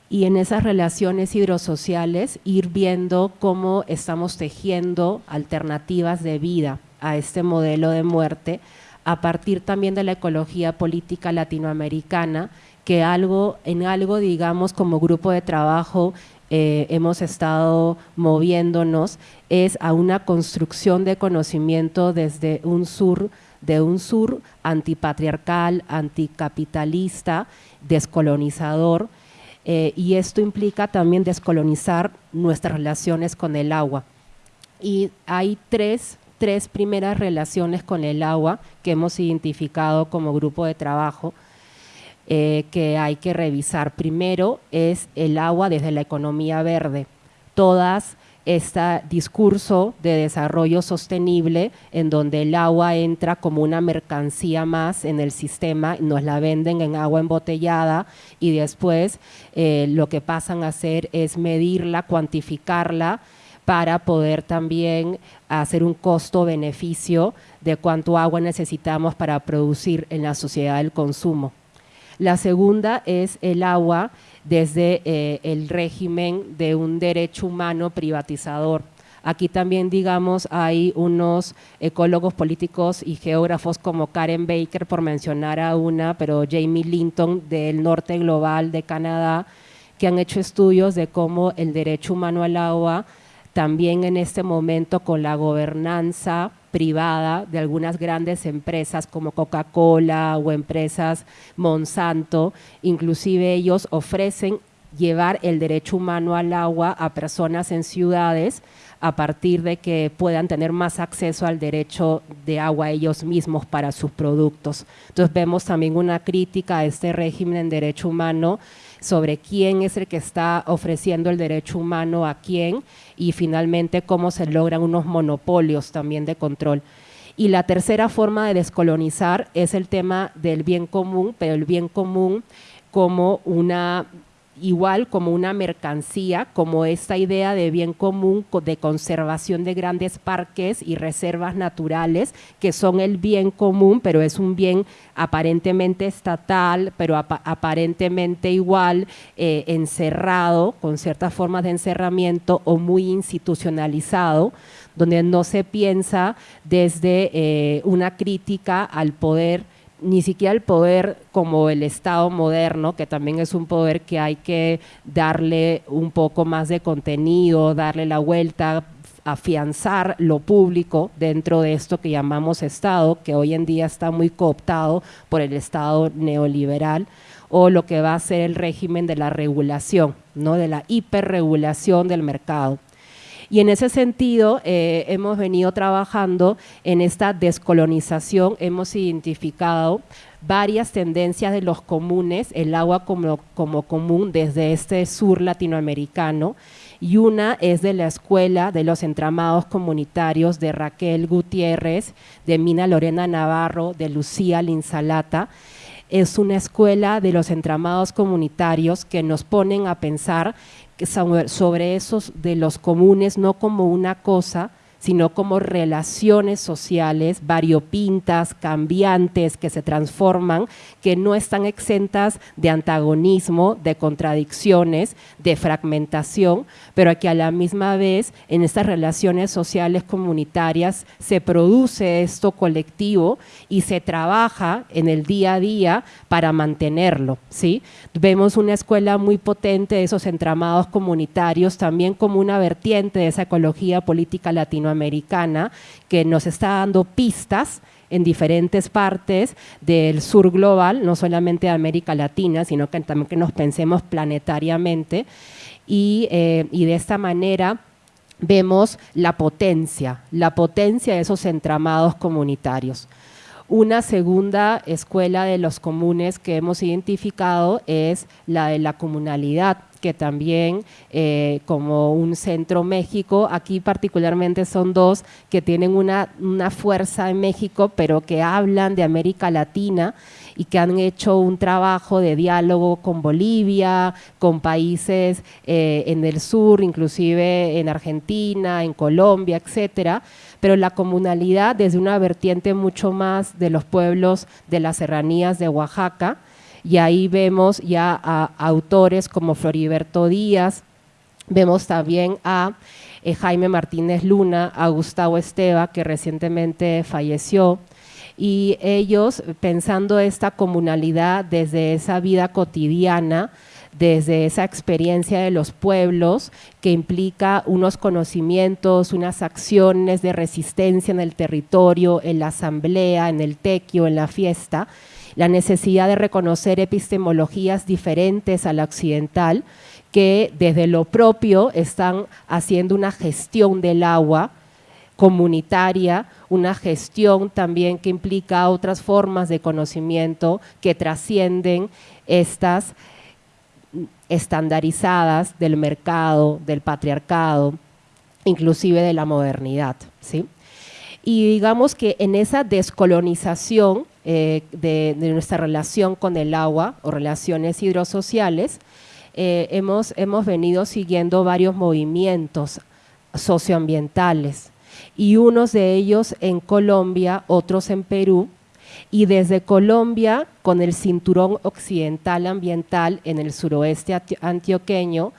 y en esas relaciones hidrosociales ir viendo cómo estamos tejiendo alternativas de vida a este modelo de muerte a partir también de la ecología política latinoamericana, que algo, en algo, digamos, como grupo de trabajo eh, hemos estado moviéndonos, es a una construcción de conocimiento desde un sur de un sur antipatriarcal, anticapitalista, descolonizador, eh, y esto implica también descolonizar nuestras relaciones con el agua. Y hay tres, tres primeras relaciones con el agua que hemos identificado como grupo de trabajo eh, que hay que revisar. Primero es el agua desde la economía verde. Todas este discurso de desarrollo sostenible en donde el agua entra como una mercancía más en el sistema, nos la venden en agua embotellada y después eh, lo que pasan a hacer es medirla, cuantificarla para poder también hacer un costo-beneficio de cuánto agua necesitamos para producir en la sociedad del consumo. La segunda es el agua desde eh, el régimen de un derecho humano privatizador. Aquí también, digamos, hay unos ecólogos políticos y geógrafos como Karen Baker, por mencionar a una, pero Jamie Linton del norte global de Canadá, que han hecho estudios de cómo el derecho humano al agua, también en este momento con la gobernanza privada de algunas grandes empresas como Coca-Cola o empresas Monsanto, inclusive ellos ofrecen llevar el derecho humano al agua a personas en ciudades a partir de que puedan tener más acceso al derecho de agua ellos mismos para sus productos. Entonces vemos también una crítica a este régimen en derecho humano sobre quién es el que está ofreciendo el derecho humano a quién y finalmente cómo se logran unos monopolios también de control. Y la tercera forma de descolonizar es el tema del bien común, pero el bien común como una igual como una mercancía, como esta idea de bien común, de conservación de grandes parques y reservas naturales, que son el bien común, pero es un bien aparentemente estatal, pero aparentemente igual eh, encerrado, con ciertas formas de encerramiento o muy institucionalizado, donde no se piensa desde eh, una crítica al poder ni siquiera el poder como el Estado moderno, que también es un poder que hay que darle un poco más de contenido, darle la vuelta, afianzar lo público dentro de esto que llamamos Estado, que hoy en día está muy cooptado por el Estado neoliberal, o lo que va a ser el régimen de la regulación, ¿no? de la hiperregulación del mercado. Y en ese sentido eh, hemos venido trabajando en esta descolonización, hemos identificado varias tendencias de los comunes, el agua como, como común desde este sur latinoamericano, y una es de la Escuela de los Entramados Comunitarios de Raquel Gutiérrez, de Mina Lorena Navarro, de Lucía Linsalata. Es una escuela de los entramados comunitarios que nos ponen a pensar sobre esos de los comunes, no como una cosa, sino como relaciones sociales variopintas, cambiantes, que se transforman, que no están exentas de antagonismo, de contradicciones, de fragmentación, pero que a la misma vez en estas relaciones sociales comunitarias se produce esto colectivo y se trabaja en el día a día para mantenerlo. ¿sí? Vemos una escuela muy potente de esos entramados comunitarios, también como una vertiente de esa ecología política latinoamericana que nos está dando pistas en diferentes partes del sur global, no solamente de América Latina, sino que también que nos pensemos planetariamente y, eh, y de esta manera vemos la potencia, la potencia de esos entramados comunitarios. Una segunda escuela de los comunes que hemos identificado es la de la comunalidad, que también eh, como un centro México, aquí particularmente son dos que tienen una, una fuerza en México, pero que hablan de América Latina y que han hecho un trabajo de diálogo con Bolivia, con países eh, en el sur, inclusive en Argentina, en Colombia, etcétera, pero la comunalidad desde una vertiente mucho más de los pueblos de las serranías de Oaxaca, y ahí vemos ya a, autores como Floriberto Díaz, vemos también a eh, Jaime Martínez Luna, a Gustavo Esteva, que recientemente falleció, y ellos pensando esta comunalidad desde esa vida cotidiana, desde esa experiencia de los pueblos que implica unos conocimientos, unas acciones de resistencia en el territorio, en la asamblea, en el tequio, en la fiesta, la necesidad de reconocer epistemologías diferentes a la occidental que desde lo propio están haciendo una gestión del agua comunitaria, una gestión también que implica otras formas de conocimiento que trascienden estas estandarizadas del mercado, del patriarcado, inclusive de la modernidad. ¿sí? Y digamos que en esa descolonización eh, de, nuestra relación con el agua o relaciones hidrosociales, eh, hemos, hemos venido siguiendo varios movimientos socioambientales. Y unos de ellos en Colombia, otros en Perú, y desde Colombia, con el cinturón occidental ambiental en el suroeste antioqueño,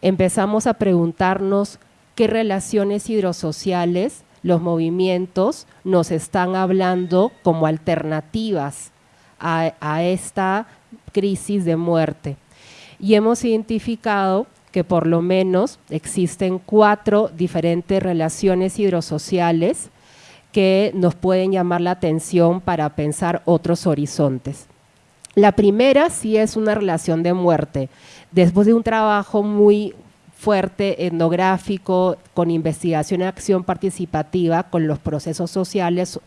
empezamos a preguntarnos qué relaciones hidrosociales los movimientos nos están hablando como alternativas a, esta crisis de muerte. Y hemos identificado que por lo menos existen cuatro diferentes relaciones hidrosociales que nos pueden llamar la atención para pensar otros horizontes. La primera sí es una relación de muerte. Después de un trabajo muy fuerte etnográfico, con investigación y acción participativa, con los procesos sociales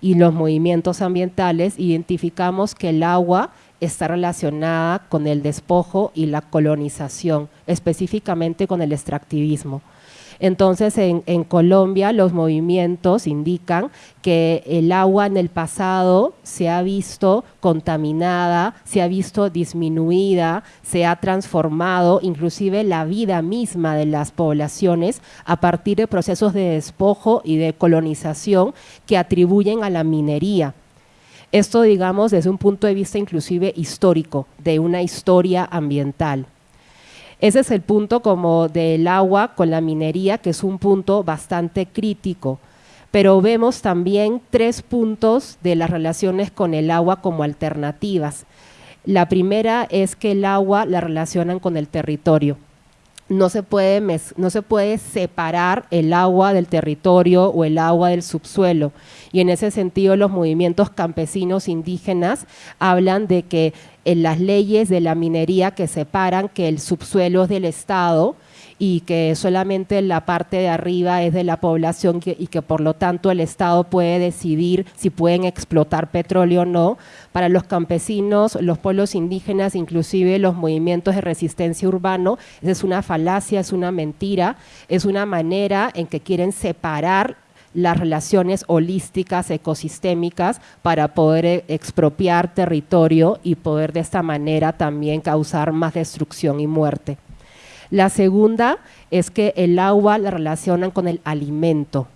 y los movimientos ambientales, identificamos que el agua está relacionada con el despojo y la colonización, específicamente con el extractivismo. Entonces, en, Colombia los movimientos indican que el agua en el pasado se ha visto contaminada, se ha visto disminuida, se ha transformado, inclusive la vida misma de las poblaciones a partir de procesos de despojo y de colonización que atribuyen a la minería. Esto, digamos, desde un punto de vista inclusive histórico, de una historia ambiental. Ese es el punto como del agua con la minería, que es un punto bastante crítico. Pero vemos también tres puntos de las relaciones con el agua como alternativas. La primera es que el agua la relacionan con el territorio no se, puede no se puede separar el agua del territorio o el agua del subsuelo. Y en ese sentido los movimientos campesinos indígenas hablan de que en las leyes de la minería que separan que el subsuelo es del Estado y que solamente la parte de arriba es de la población y que por lo tanto el Estado puede decidir si pueden explotar petróleo o no. Para los campesinos, los pueblos indígenas, inclusive los movimientos de resistencia urbano, es una falacia, es una mentira, es una manera en que quieren separar las relaciones holísticas, ecosistémicas, para poder eh, expropiar territorio y poder de esta manera también causar más destrucción y muerte. La segunda es que el agua la relacionan con el alimento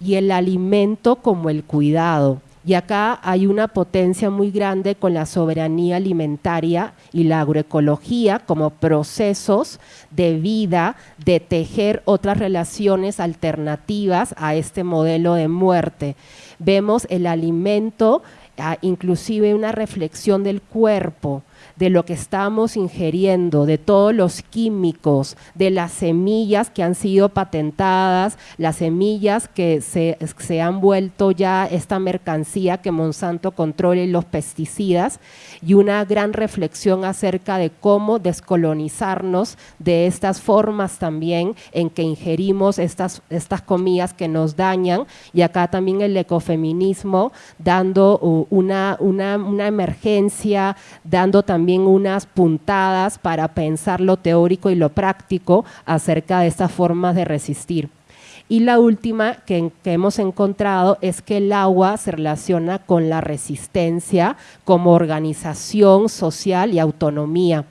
y el alimento como el cuidado. Y acá hay una potencia muy grande con la soberanía alimentaria y la agroecología como procesos de vida, de tejer otras relaciones alternativas a este modelo de muerte. Vemos el alimento, ah, inclusive una reflexión del cuerpo, de lo que estamos ingiriendo, de todos los químicos, de las semillas que han sido patentadas, las semillas que se, han vuelto ya esta mercancía que Monsanto controla y los pesticidas, y una gran reflexión acerca de cómo descolonizarnos de estas formas también en que ingerimos estas, estas comidas que nos dañan, y acá también el ecofeminismo dando una, una, una emergencia, dando también unas puntadas para pensar lo teórico y lo práctico acerca de estas formas de resistir. Y la última que, hemos encontrado es que el agua se relaciona con la resistencia como organización social y autonomía.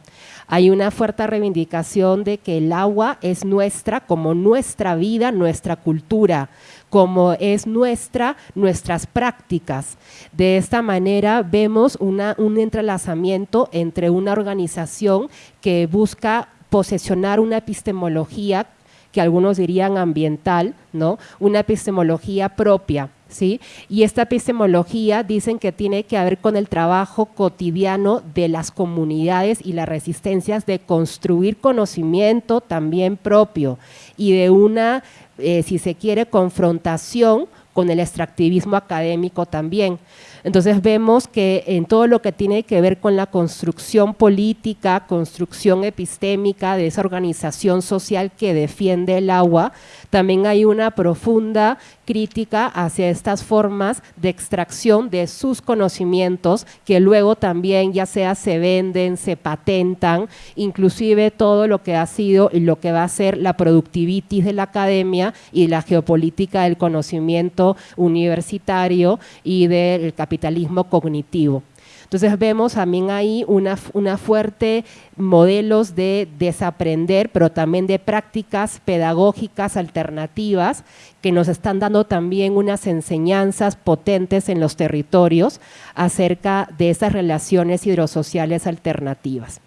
Hay una fuerte reivindicación de que el agua es nuestra como nuestra vida, nuestra cultura, como es nuestra, nuestras prácticas. De esta manera vemos un entrelazamiento entre una organización que busca posesionar una epistemología que algunos dirían ambiental, ¿no? Una epistemología propia, ¿sí? Y esta epistemología dicen que tiene que ver con el trabajo cotidiano de las comunidades y las resistencias de construir conocimiento también propio y de una eh, si se quiere, confrontación con el extractivismo académico también. Entonces vemos que en todo lo que tiene que ver con la construcción política, construcción epistémica de esa organización social que defiende el agua, también hay una profunda crítica hacia estas formas de extracción de sus conocimientos que luego también ya sea se venden, se patentan, inclusive todo lo que ha sido y lo que va a ser la productivitis de la academia y la geopolítica del conocimiento universitario y del capitalismo cognitivo. Entonces vemos también ahí una, una fuerte modelos de desaprender, pero también de prácticas pedagógicas alternativas que nos están dando también unas enseñanzas potentes en los territorios acerca de esas relaciones hidrosociales alternativas.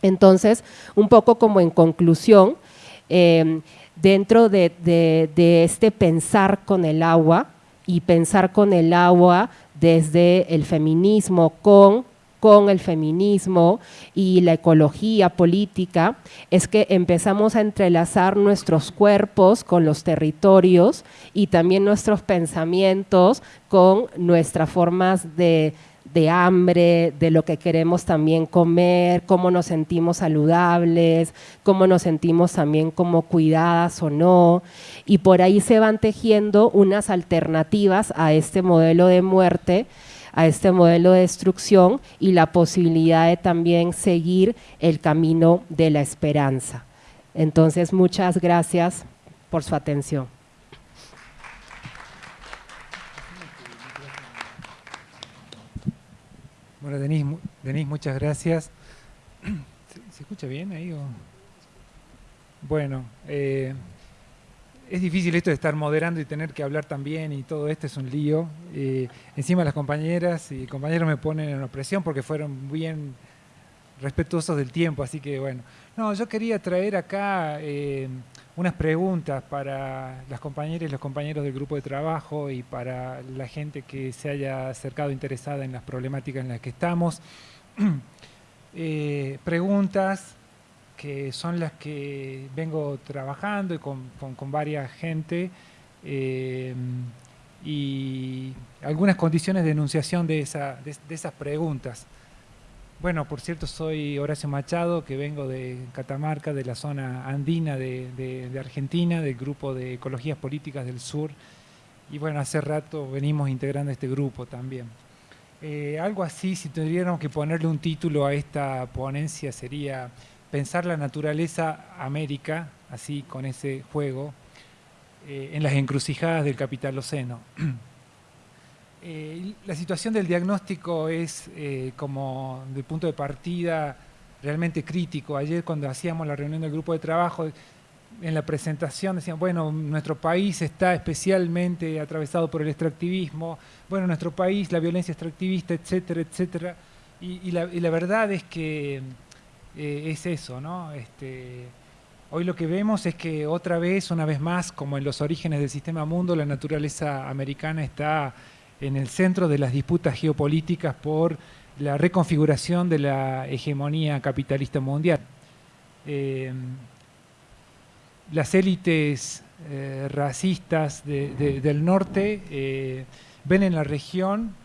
Entonces, un poco como en conclusión, eh, dentro de, de este pensar con el agua y pensar con el agua desde el feminismo con con el feminismo y la ecología política, es que empezamos a entrelazar nuestros cuerpos con los territorios y también nuestros pensamientos con nuestras formas de, de hambre, de lo que queremos también comer, cómo nos sentimos saludables, cómo nos sentimos también como cuidadas o no. Y por ahí se van tejiendo unas alternativas a este modelo de muerte, a este modelo de destrucción y la posibilidad de también seguir el camino de la esperanza. Entonces, muchas gracias por su atención. Bueno, Denise, muchas gracias. ¿Se, escucha bien ahí? Bueno, eh, es difícil esto de estar moderando y tener que hablar también y todo esto es un lío. Eh, encima las compañeras y compañeros me ponen en opresión porque fueron bien respetuosos del tiempo, así que bueno. No, yo quería traer acá eh, unas preguntas para las compañeras y los compañeros del grupo de trabajo y para la gente que se haya acercado interesada en las problemáticas en las que estamos. Eh, preguntas que son las que vengo trabajando y con, varias gente eh, y algunas condiciones de enunciación de, de esas preguntas. Bueno, por cierto, soy Horacio Machado, que vengo de Catamarca, de la zona andina de, Argentina, del grupo de Ecologías Políticas del Sur. Y bueno, hace rato venimos integrando este grupo también. Eh, algo así, si tuviéramos que ponerle un título a esta ponencia, sería Pensar la naturaleza América, así con ese juego, eh, en las encrucijadas del capitaloceno. Eh, la situación del diagnóstico es eh, como de punto de partida realmente crítico. Ayer cuando hacíamos la reunión del grupo de trabajo, en la presentación decían, bueno, nuestro país está especialmente atravesado por el extractivismo, bueno, nuestro país, la violencia extractivista, etcétera, etcétera. Y, la, verdad es que eh, es eso, ¿no? Este, hoy lo que vemos es que otra vez, una vez más, como en los orígenes del sistema mundo, la naturaleza americana está en el centro de las disputas geopolíticas por la reconfiguración de la hegemonía capitalista mundial. Eh, las élites eh, racistas del norte eh, ven en la región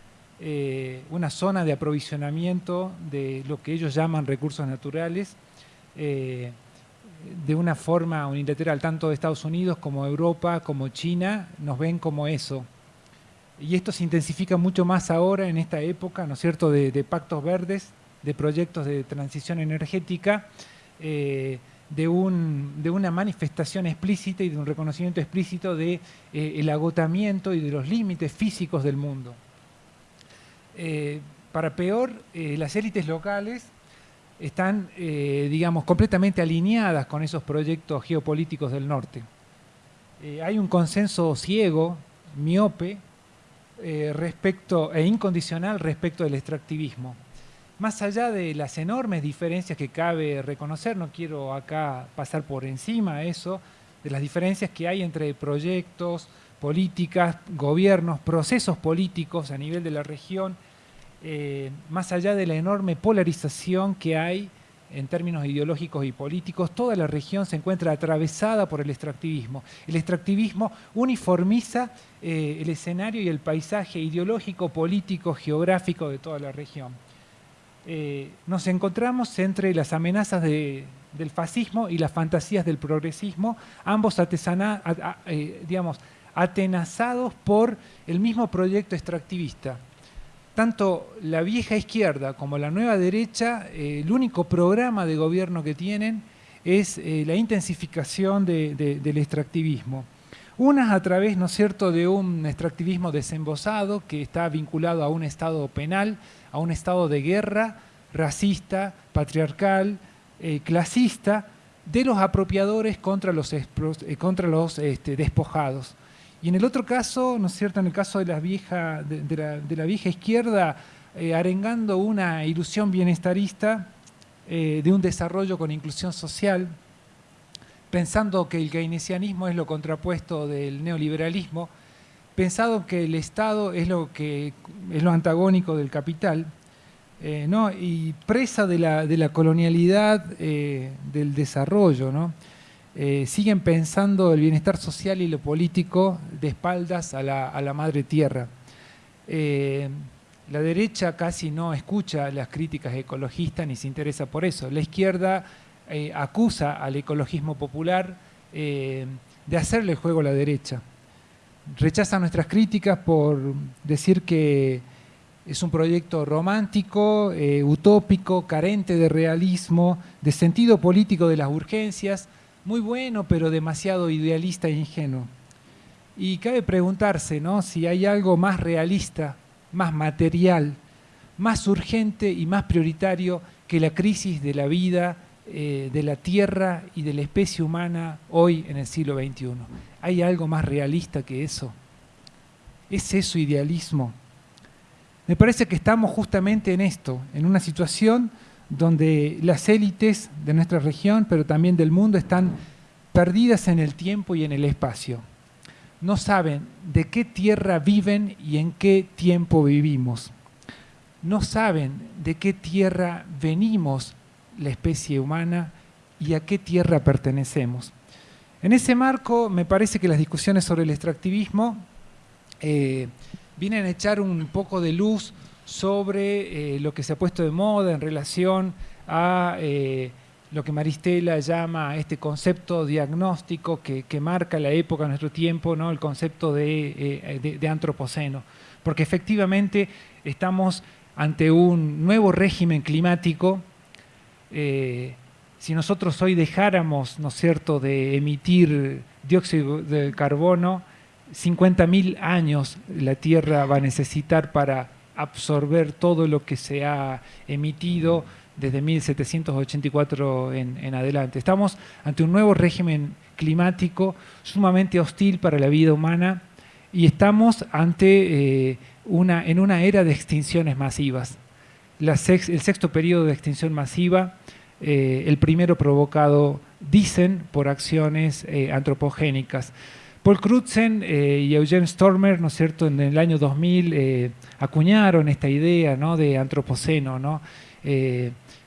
una zona de aprovisionamiento de lo que ellos llaman recursos naturales de una forma unilateral, tanto de Estados Unidos como Europa, como China, nos ven como eso y esto se intensifica mucho más ahora en esta época, ¿no es cierto?, de, pactos verdes, de proyectos de transición energética, eh, de, una manifestación explícita y de un reconocimiento explícito del de, eh, agotamiento y de los límites físicos del mundo. Eh, para peor, las élites locales están, digamos, completamente alineadas con esos proyectos geopolíticos del norte. hay un consenso ciego, miope, eh, respecto, e incondicional respecto del extractivismo. Más allá de las enormes diferencias que cabe reconocer, no quiero acá pasar por encima eso, de las diferencias que hay entre proyectos, políticas, gobiernos, procesos políticos a nivel de la región, eh, más allá de la enorme polarización que hay en términos ideológicos y políticos, toda la región se encuentra atravesada por el extractivismo. El extractivismo uniformiza eh, el escenario y el paisaje ideológico, político, geográfico de toda la región. Eh, nos encontramos entre las amenazas del fascismo y las fantasías del progresismo, ambos eh, atenazados por el mismo proyecto extractivista tanto la vieja izquierda como la nueva derecha, eh, el único programa de gobierno que tienen es eh, la intensificación del extractivismo. Unas a través, ¿no es cierto?, de un extractivismo desembosado que está vinculado a un estado penal, a un estado de guerra, racista, patriarcal, eh, clasista, de los apropiadores contra los, contra los este, despojados. Y en el otro caso, ¿no es cierto?, en el caso de la vieja, izquierda, eh, arengando una ilusión bienestarista eh, de un desarrollo con inclusión social, pensando que el keynesianismo es lo contrapuesto del neoliberalismo, pensando que el Estado es lo, que, es lo antagónico del capital, eh, ¿no? y presa de la colonialidad del desarrollo, ¿no? Eh, siguen pensando el bienestar social y lo político de espaldas a la, madre tierra. Eh, la derecha casi no escucha las críticas ecologistas ni se interesa por eso. La izquierda eh, acusa al ecologismo popular de hacerle juego a la derecha. Rechaza nuestras críticas por decir que es un proyecto romántico, utópico, carente de realismo, de sentido político de las urgencias, muy bueno, pero demasiado idealista e ingenuo. Y cabe preguntarse ¿no? si hay algo más realista, más material, más urgente y más prioritario que la crisis de la vida, eh, de la tierra y de la especie humana hoy en el siglo XXI. ¿Hay algo más realista que eso? ¿Es eso idealismo? Me parece que estamos justamente en esto, en una situación donde las élites de nuestra región, pero también del mundo, están perdidas en el tiempo y en el espacio. No saben de qué tierra viven y en qué tiempo vivimos. No saben de qué tierra venimos la especie humana y a qué tierra pertenecemos. En ese marco me parece que las discusiones sobre el extractivismo eh, vienen a echar un poco de luz sobre eh, lo que se ha puesto de moda en relación a eh, lo que Maristela llama este concepto diagnóstico que, marca la época de nuestro tiempo, ¿no? el concepto eh, de, antropoceno. Porque efectivamente estamos ante un nuevo régimen climático. si nosotros hoy dejáramos, ¿no es cierto?, de emitir dióxido de carbono, 50.000 años la Tierra va a necesitar para absorber todo lo que se ha emitido desde 1784 en, adelante. Estamos ante un nuevo régimen climático sumamente hostil para la vida humana y estamos ante eh, una, en una era de extinciones masivas. el sexto periodo de extinción masiva, eh, el primero provocado, dicen, por acciones eh, antropogénicas. Paul Crutzen y Eugene Stormer, ¿no es cierto?, en el año 2000 acuñaron esta idea ¿no? de antropoceno, ¿no?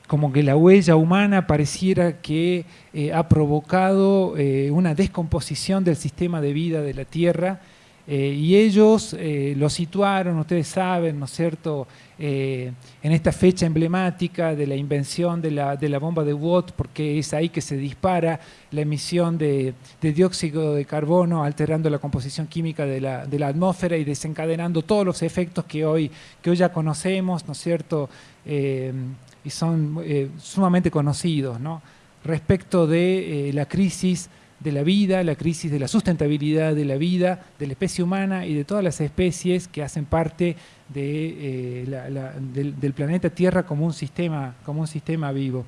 como que la huella humana pareciera que eh, ha provocado eh, una descomposición del sistema de vida de la Tierra eh, y ellos lo situaron, ustedes saben, ¿no es cierto?, en esta fecha emblemática de la invención de la, de la, bomba de Watt, porque es ahí que se dispara la emisión de, dióxido de carbono, alterando la composición química de la, de la, atmósfera y desencadenando todos los efectos que hoy, que hoy ya conocemos, ¿no es cierto?, y son eh, sumamente conocidos ¿no? respecto de eh, la crisis de la vida, la crisis de la sustentabilidad de la vida, de la especie humana y de todas las especies que hacen parte de, eh, del, planeta Tierra como un sistema, como un sistema vivo.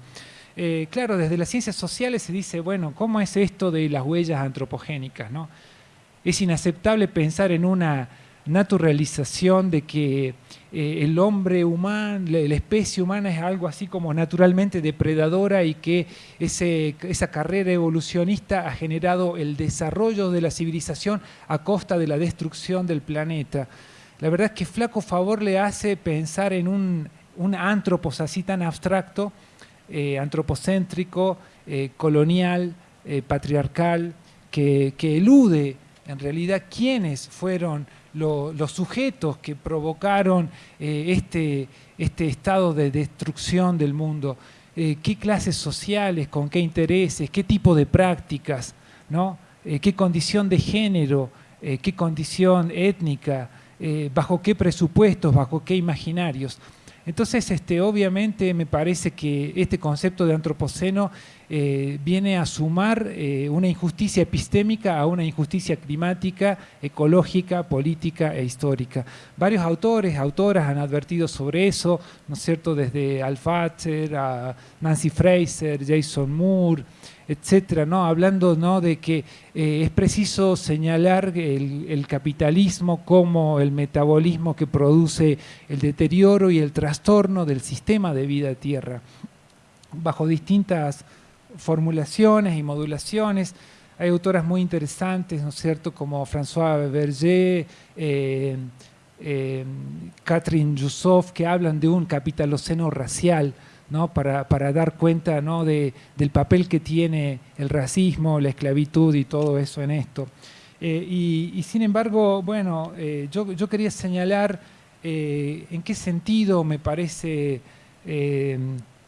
claro, desde las ciencias sociales se dice, bueno, ¿cómo es esto de las huellas antropogénicas? ¿no? Es inaceptable pensar en una naturalización de que eh, el hombre humano, la, especie humana es algo así como naturalmente depredadora y que esa carrera evolucionista ha generado el desarrollo de la civilización a costa de la destrucción del planeta. La verdad es que flaco favor le hace pensar en un, un antropos así tan abstracto, eh, antropocéntrico, eh, colonial, patriarcal, que, que elude en realidad quiénes fueron los sujetos que provocaron eh, este, este, estado de destrucción del mundo, eh, qué clases sociales, con qué intereses, qué tipo de prácticas, ¿no? Eh, qué condición de género, qué condición étnica, bajo qué presupuestos, bajo qué imaginarios. Entonces, este, obviamente me parece que este concepto de antropoceno eh, viene a sumar eh, una injusticia epistémica a una injusticia climática, ecológica, política e histórica. Varios autores, autoras han advertido sobre eso, ¿no es cierto?, desde Alfatcher a Nancy Fraser, Jason Moore, etcétera, ¿no? hablando ¿no? de que eh, es preciso señalar el, capitalismo como el metabolismo que produce el deterioro y el trastorno del sistema de vida tierra, bajo distintas formulaciones y modulaciones. Hay autoras muy interesantes, ¿no es cierto?, como François Berger, eh, eh, Catherine Yusuf, que hablan de un capitaloceno racial, para, dar cuenta del papel que tiene el racismo, la esclavitud y todo eso en esto. Eh, y, sin embargo, bueno, eh, yo, quería señalar eh, en qué sentido me parece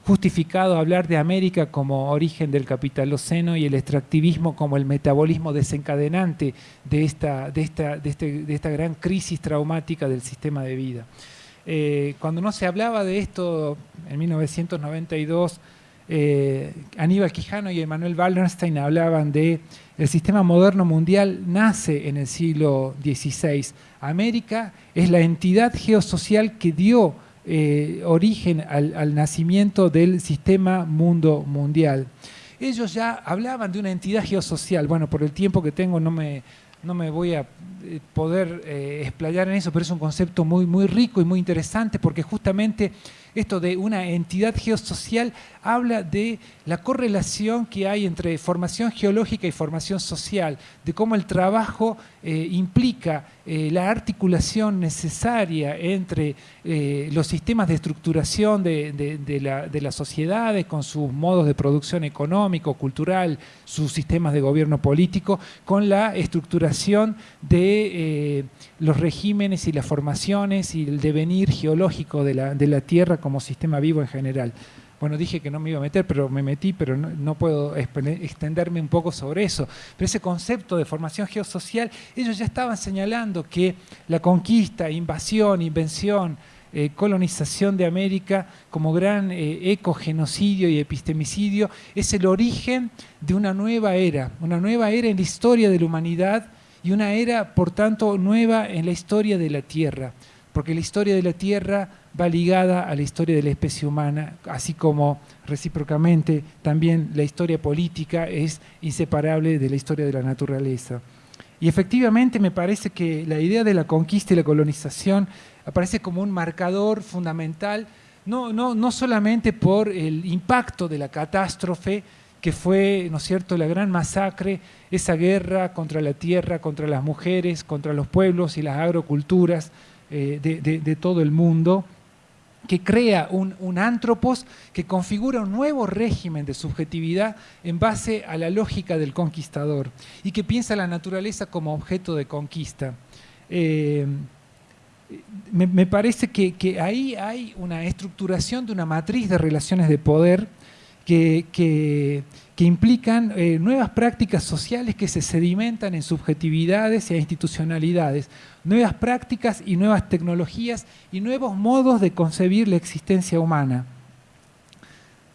justificado hablar de América como origen del capitaloceno y el extractivismo como el metabolismo desencadenante de esta, de esta, de este, de esta gran crisis traumática del sistema de vida. Eh, cuando no se hablaba de esto en 1992, eh, Aníbal Quijano y Emanuel Wallenstein hablaban de el sistema moderno mundial nace en el siglo XVI. América es la entidad geosocial que dio eh, origen al, nacimiento del sistema mundo mundial. Ellos ya hablaban de una entidad geosocial. Bueno, por el tiempo que tengo no me, no me voy a eh, poder eh, explayar en eso, pero es un concepto muy, muy rico y muy interesante porque justamente esto de una entidad geosocial habla de la correlación que hay entre formación geológica y formación social, de cómo el trabajo eh, implica eh, la articulación necesaria entre eh, los sistemas de estructuración de, las sociedades con sus modos de producción económico, cultural, sus sistemas de gobierno político, con la estructuración de los regímenes y las formaciones y el devenir geológico de la Tierra como sistema vivo en general. Bueno, dije que no me iba a meter, pero me metí, pero no, puedo extenderme un poco sobre eso. Pero ese concepto de formación geosocial, ellos ya estaban señalando que la conquista, invasión, invención, eh, colonización de América como gran eh, ecogenocidio y epistemicidio es el origen de una nueva era, una nueva era en la historia de la humanidad y una era, por tanto, nueva en la historia de la Tierra porque la historia de la Tierra va ligada a la historia de la especie humana, así como recíprocamente también la historia política es inseparable de la historia de la naturaleza. Y efectivamente me parece que la idea de la conquista y la colonización aparece como un marcador fundamental, no, no, no solamente por el impacto de la catástrofe, que fue, ¿no es cierto?, la gran masacre, esa guerra contra la tierra, contra las mujeres, contra los pueblos y las agroculturas eh, de, todo el mundo, que crea un, un antropos que configura un nuevo régimen de subjetividad en base a la lógica del conquistador y que piensa la naturaleza como objeto de conquista. Eh, me, parece que, que, ahí hay una estructuración de una matriz de relaciones de poder que, implican eh, nuevas prácticas sociales que se sedimentan en subjetividades e institucionalidades, nuevas prácticas y nuevas tecnologías y nuevos modos de concebir la existencia humana.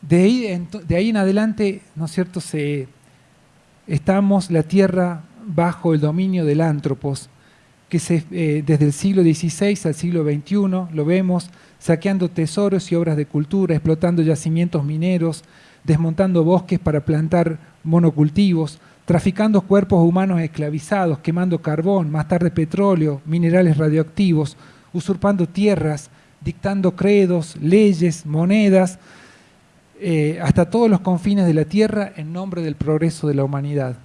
De ahí, en, adelante, ¿no es cierto?, se, estamos la Tierra bajo el dominio del ántropos, que eh, desde el siglo XVI al siglo XXI lo vemos saqueando tesoros y obras de cultura, explotando yacimientos mineros, desmontando bosques para plantar monocultivos, traficando cuerpos humanos esclavizados, quemando carbón, más tarde petróleo, minerales radioactivos, usurpando tierras, dictando credos, leyes, monedas, eh, hasta todos los confines de la tierra en nombre del progreso de la humanidad,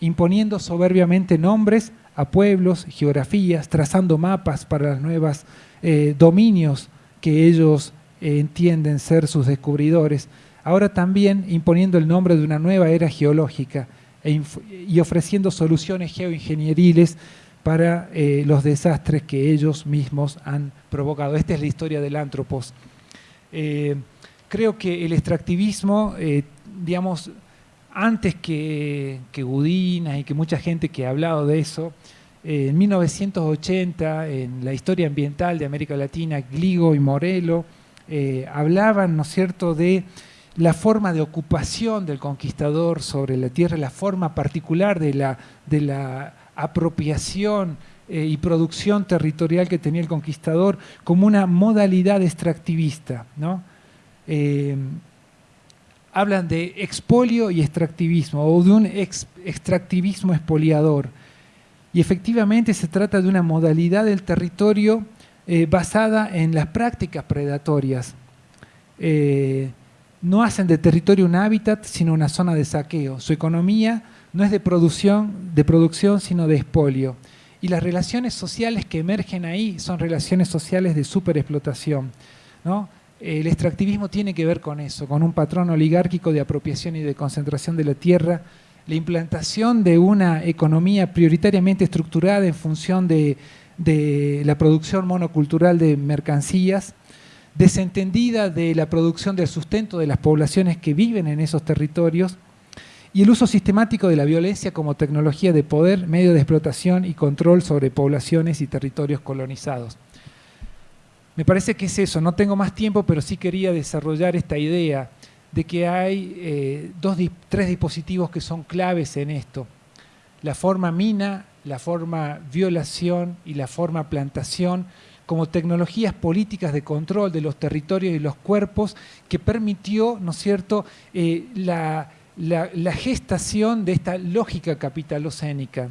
imponiendo soberbiamente nombres a pueblos, geografías, trazando mapas para los nuevos eh, dominios que ellos eh, entienden ser sus descubridores, ahora también imponiendo el nombre de una nueva era geológica e y ofreciendo soluciones geoingenieriles para eh, los desastres que ellos mismos han provocado. Esta es la historia del antropos. Eh, creo que el extractivismo, digamos, antes que, que Gudina y que mucha gente que ha hablado de eso, en 1980, en la historia ambiental de América Latina, Gligo y Morelo eh, hablaban, ¿no es cierto?, de la forma de ocupación del conquistador sobre la tierra, la forma particular de la, de la apropiación eh, y producción territorial que tenía el conquistador como una modalidad extractivista. ¿no? Eh, hablan de expolio y extractivismo o de un extractivismo expoliador. Y efectivamente se trata de una modalidad del territorio eh, basada en las prácticas predatorias. Eh, no hacen de territorio un hábitat, sino una zona de saqueo. Su economía no es de producción, de producción sino de expolio. Y las relaciones sociales que emergen ahí son relaciones sociales de superexplotación. El extractivismo tiene que ver con eso, con un patrón oligárquico de apropiación y de concentración de la tierra, la implantación de una economía prioritariamente estructurada en función de, la producción monocultural de mercancías, desentendida de la producción del sustento de las poblaciones que viven en esos territorios y el uso sistemático de la violencia como tecnología de poder, medio de explotación y control sobre poblaciones y territorios colonizados. Me parece que es eso, no tengo más tiempo, pero sí quería desarrollar esta idea de que hay eh, dos, tres dispositivos que son claves en esto. La forma mina, la forma violación y la forma plantación como tecnologías políticas de control de los territorios y los cuerpos que permitió, ¿no es cierto?, eh, la, gestación de esta lógica capitalocénica.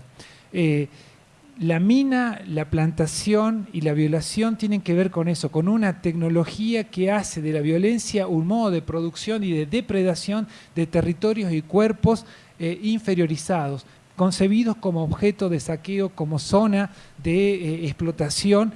Eh, la mina, la plantación y la violación tienen que ver con eso, con una tecnología que hace de la violencia un modo de producción y de depredación de territorios y cuerpos eh, inferiorizados, concebidos como objeto de saqueo, como zona de eh, explotación,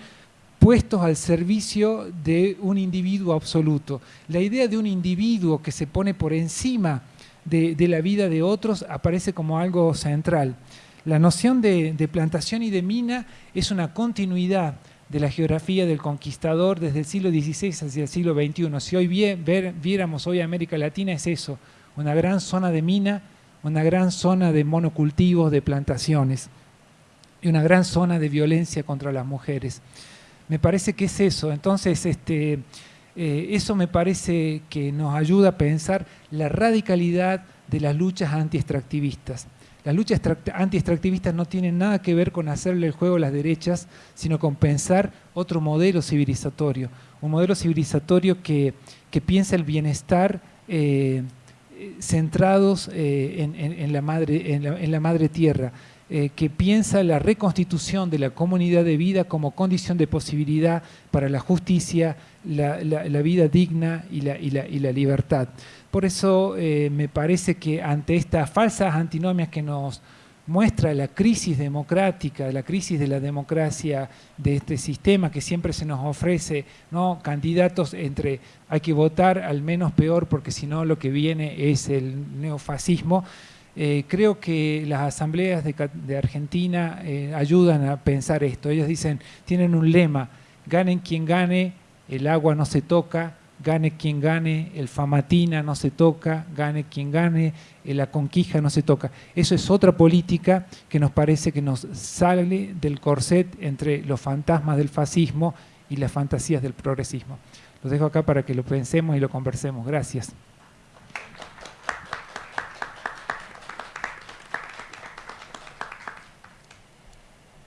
puestos al servicio de un individuo absoluto. La idea de un individuo que se pone por encima de la vida de otros aparece como algo central. La noción de, plantación y de mina es una continuidad de la geografía del conquistador desde el siglo XVI hacia el siglo XXI. Si hoy viéramos hoy América Latina es eso, una gran zona de mina, una gran zona de monocultivos, de plantaciones y una gran zona de violencia contra las mujeres. Me parece que es eso. Entonces, este, eh, eso me parece que nos ayuda a pensar la radicalidad de las luchas anti-extractivistas Las luchas anti-extractivistas no tienen nada que ver con hacerle el juego a las derechas, sino con pensar otro modelo civilizatorio, un modelo civilizatorio que, piensa el bienestar eh, centrados eh, en, la madre, tierra, eh, que piensa la reconstitución de la comunidad de vida como condición de posibilidad para la justicia, la, vida digna y la, libertad. Por eso eh, me parece que ante estas falsas antinomias que nos muestra la crisis democrática, la crisis de la democracia de este sistema que siempre se nos ofrece, ¿no? candidatos entre hay que votar al menos peor porque si no lo que viene es el neofascismo, eh, creo que las asambleas de, Argentina eh, ayudan a pensar esto. Ellos dicen, tienen un lema, ganen quien gane, el agua no se toca, gane quien gane, el famatina no se toca, gane quien gane, la conquija no se toca. Eso es otra política que nos parece que nos sale del corset entre los fantasmas del fascismo y las fantasías del progresismo. Lo dejo acá para que lo pensemos y lo conversemos. Gracias.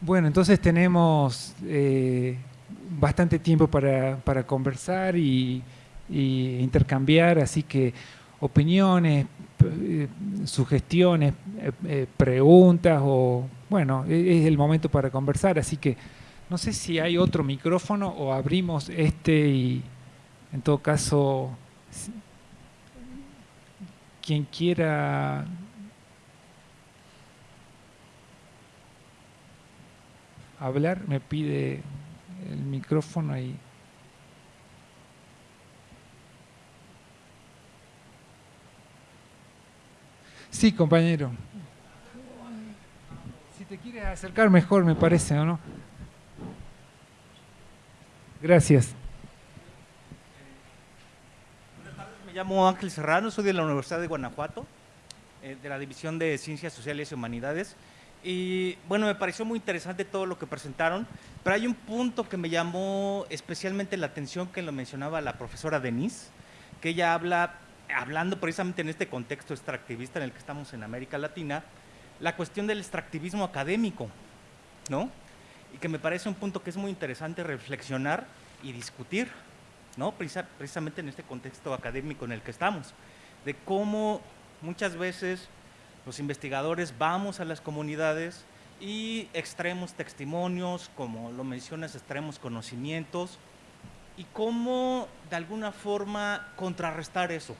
Bueno, entonces tenemos eh, bastante tiempo para, conversar y, intercambiar, así que opiniones, eh, sugestiones, eh, preguntas o, bueno, e, es el momento para conversar, así que no sé si hay otro micrófono o abrimos este y en todo caso, quien quiera hablar, me pide el micrófono ahí. Sí, compañero. Si te quieres acercar mejor, me parece, ¿o no? Gracias. Buenas tardes, me llamo Ángel Serrano, soy de la Universidad de Guanajuato, eh, de la División de Ciencias Sociales y Humanidades. Y bueno, me pareció muy interesante todo lo que presentaron, pero hay un punto que me llamó especialmente la atención que lo mencionaba la profesora Denise, que ella habla, hablando precisamente en este contexto extractivista en el que estamos en América Latina, la cuestión del extractivismo académico, ¿no? Y que me parece un punto que es muy interesante reflexionar y discutir, ¿no? Precisamente en este contexto académico en el que estamos, de cómo muchas veces los investigadores vamos a las comunidades y extremos testimonios, como lo mencionas, extremos conocimientos, y cómo de alguna forma contrarrestar eso,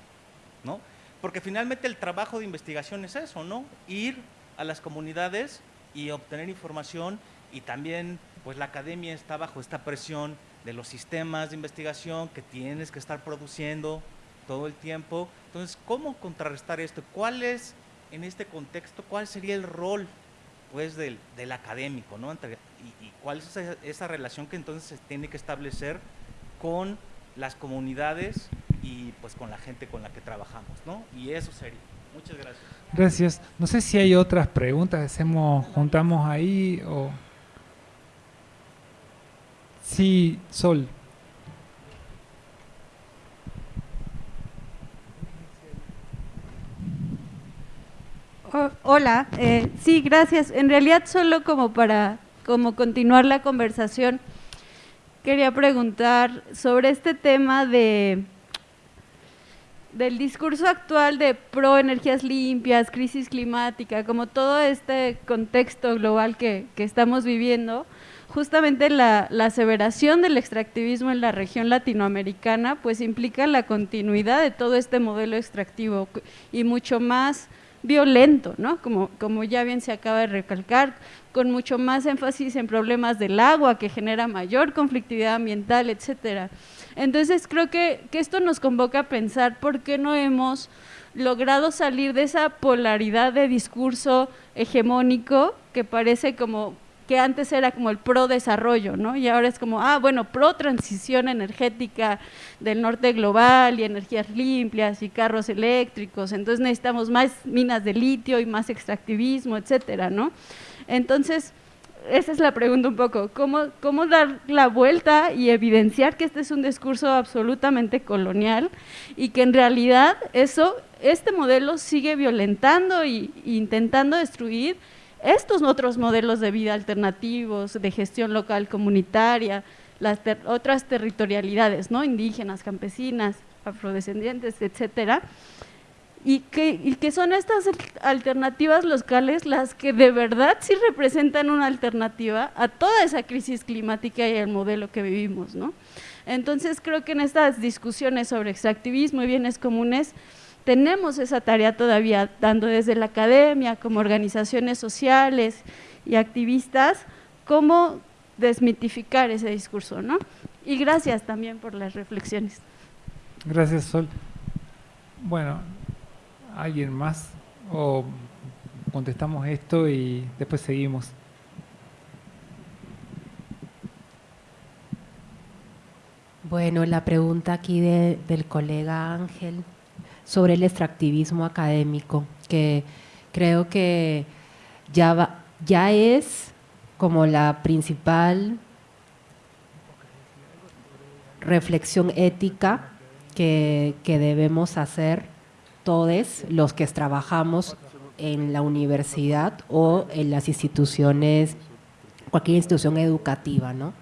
¿no? Porque finalmente el trabajo de investigación es eso, ¿no? Ir a las comunidades y obtener información y también pues la academia está bajo esta presión de los sistemas de investigación que tienes que estar produciendo todo el tiempo. Entonces, ¿cómo contrarrestar esto? ¿Cuál es en este contexto, ¿cuál sería el rol pues, del, académico? ¿no? y, cuál es esa, relación que entonces se tiene que establecer con las comunidades y pues con la gente con la que trabajamos? ¿no? Y eso sería. Muchas gracias. Gracias. No sé si hay otras preguntas, hacemos, juntamos ahí o... Sí, Sol. hola, eh, sí, gracias. En realidad solo como para como continuar la conversación, quería preguntar sobre este tema de del discurso actual de pro energías limpias, crisis climática, como todo este contexto global que, estamos viviendo, justamente la, la, aseveración del extractivismo en la región latinoamericana, pues implica la continuidad de todo este modelo extractivo y mucho más violento, ¿no? Como, como ya bien se acaba de recalcar, con mucho más énfasis en problemas del agua, que genera mayor conflictividad ambiental, etcétera. Entonces creo que, que esto nos convoca a pensar por qué no hemos logrado salir de esa polaridad de discurso hegemónico que parece como que antes era como el pro desarrollo, ¿no? Y ahora es como, ah, bueno, pro transición energética del norte global y energías limpias y carros eléctricos, entonces necesitamos más minas de litio y más extractivismo, etcétera, ¿no? Entonces, esa es la pregunta un poco, ¿cómo, ¿cómo dar la vuelta y evidenciar que este es un discurso absolutamente colonial y que en realidad eso, este modelo sigue violentando e intentando destruir estos otros modelos de vida alternativos, de gestión local comunitaria, las otras territorialidades, ¿no? indígenas, campesinas, afrodescendientes, etcétera, y que, son estas alternativas locales las que de verdad sí representan una alternativa a toda esa crisis climática y el modelo que vivimos. ¿no? Entonces creo que en estas discusiones sobre extractivismo y bienes comunes tenemos esa tarea todavía dando desde la academia, como organizaciones sociales y activistas, cómo desmitificar ese discurso. ¿no? Y gracias también por las reflexiones. Gracias, Sol. Bueno, ¿alguien más? ¿O contestamos esto y después seguimos? Bueno, la pregunta aquí del colega Ángel sobre el extractivismo académico, que creo que ya, ya es como la principal reflexión ética que, debemos hacer todos los que trabajamos en la universidad o en las instituciones, cualquier institución educativa, ¿no?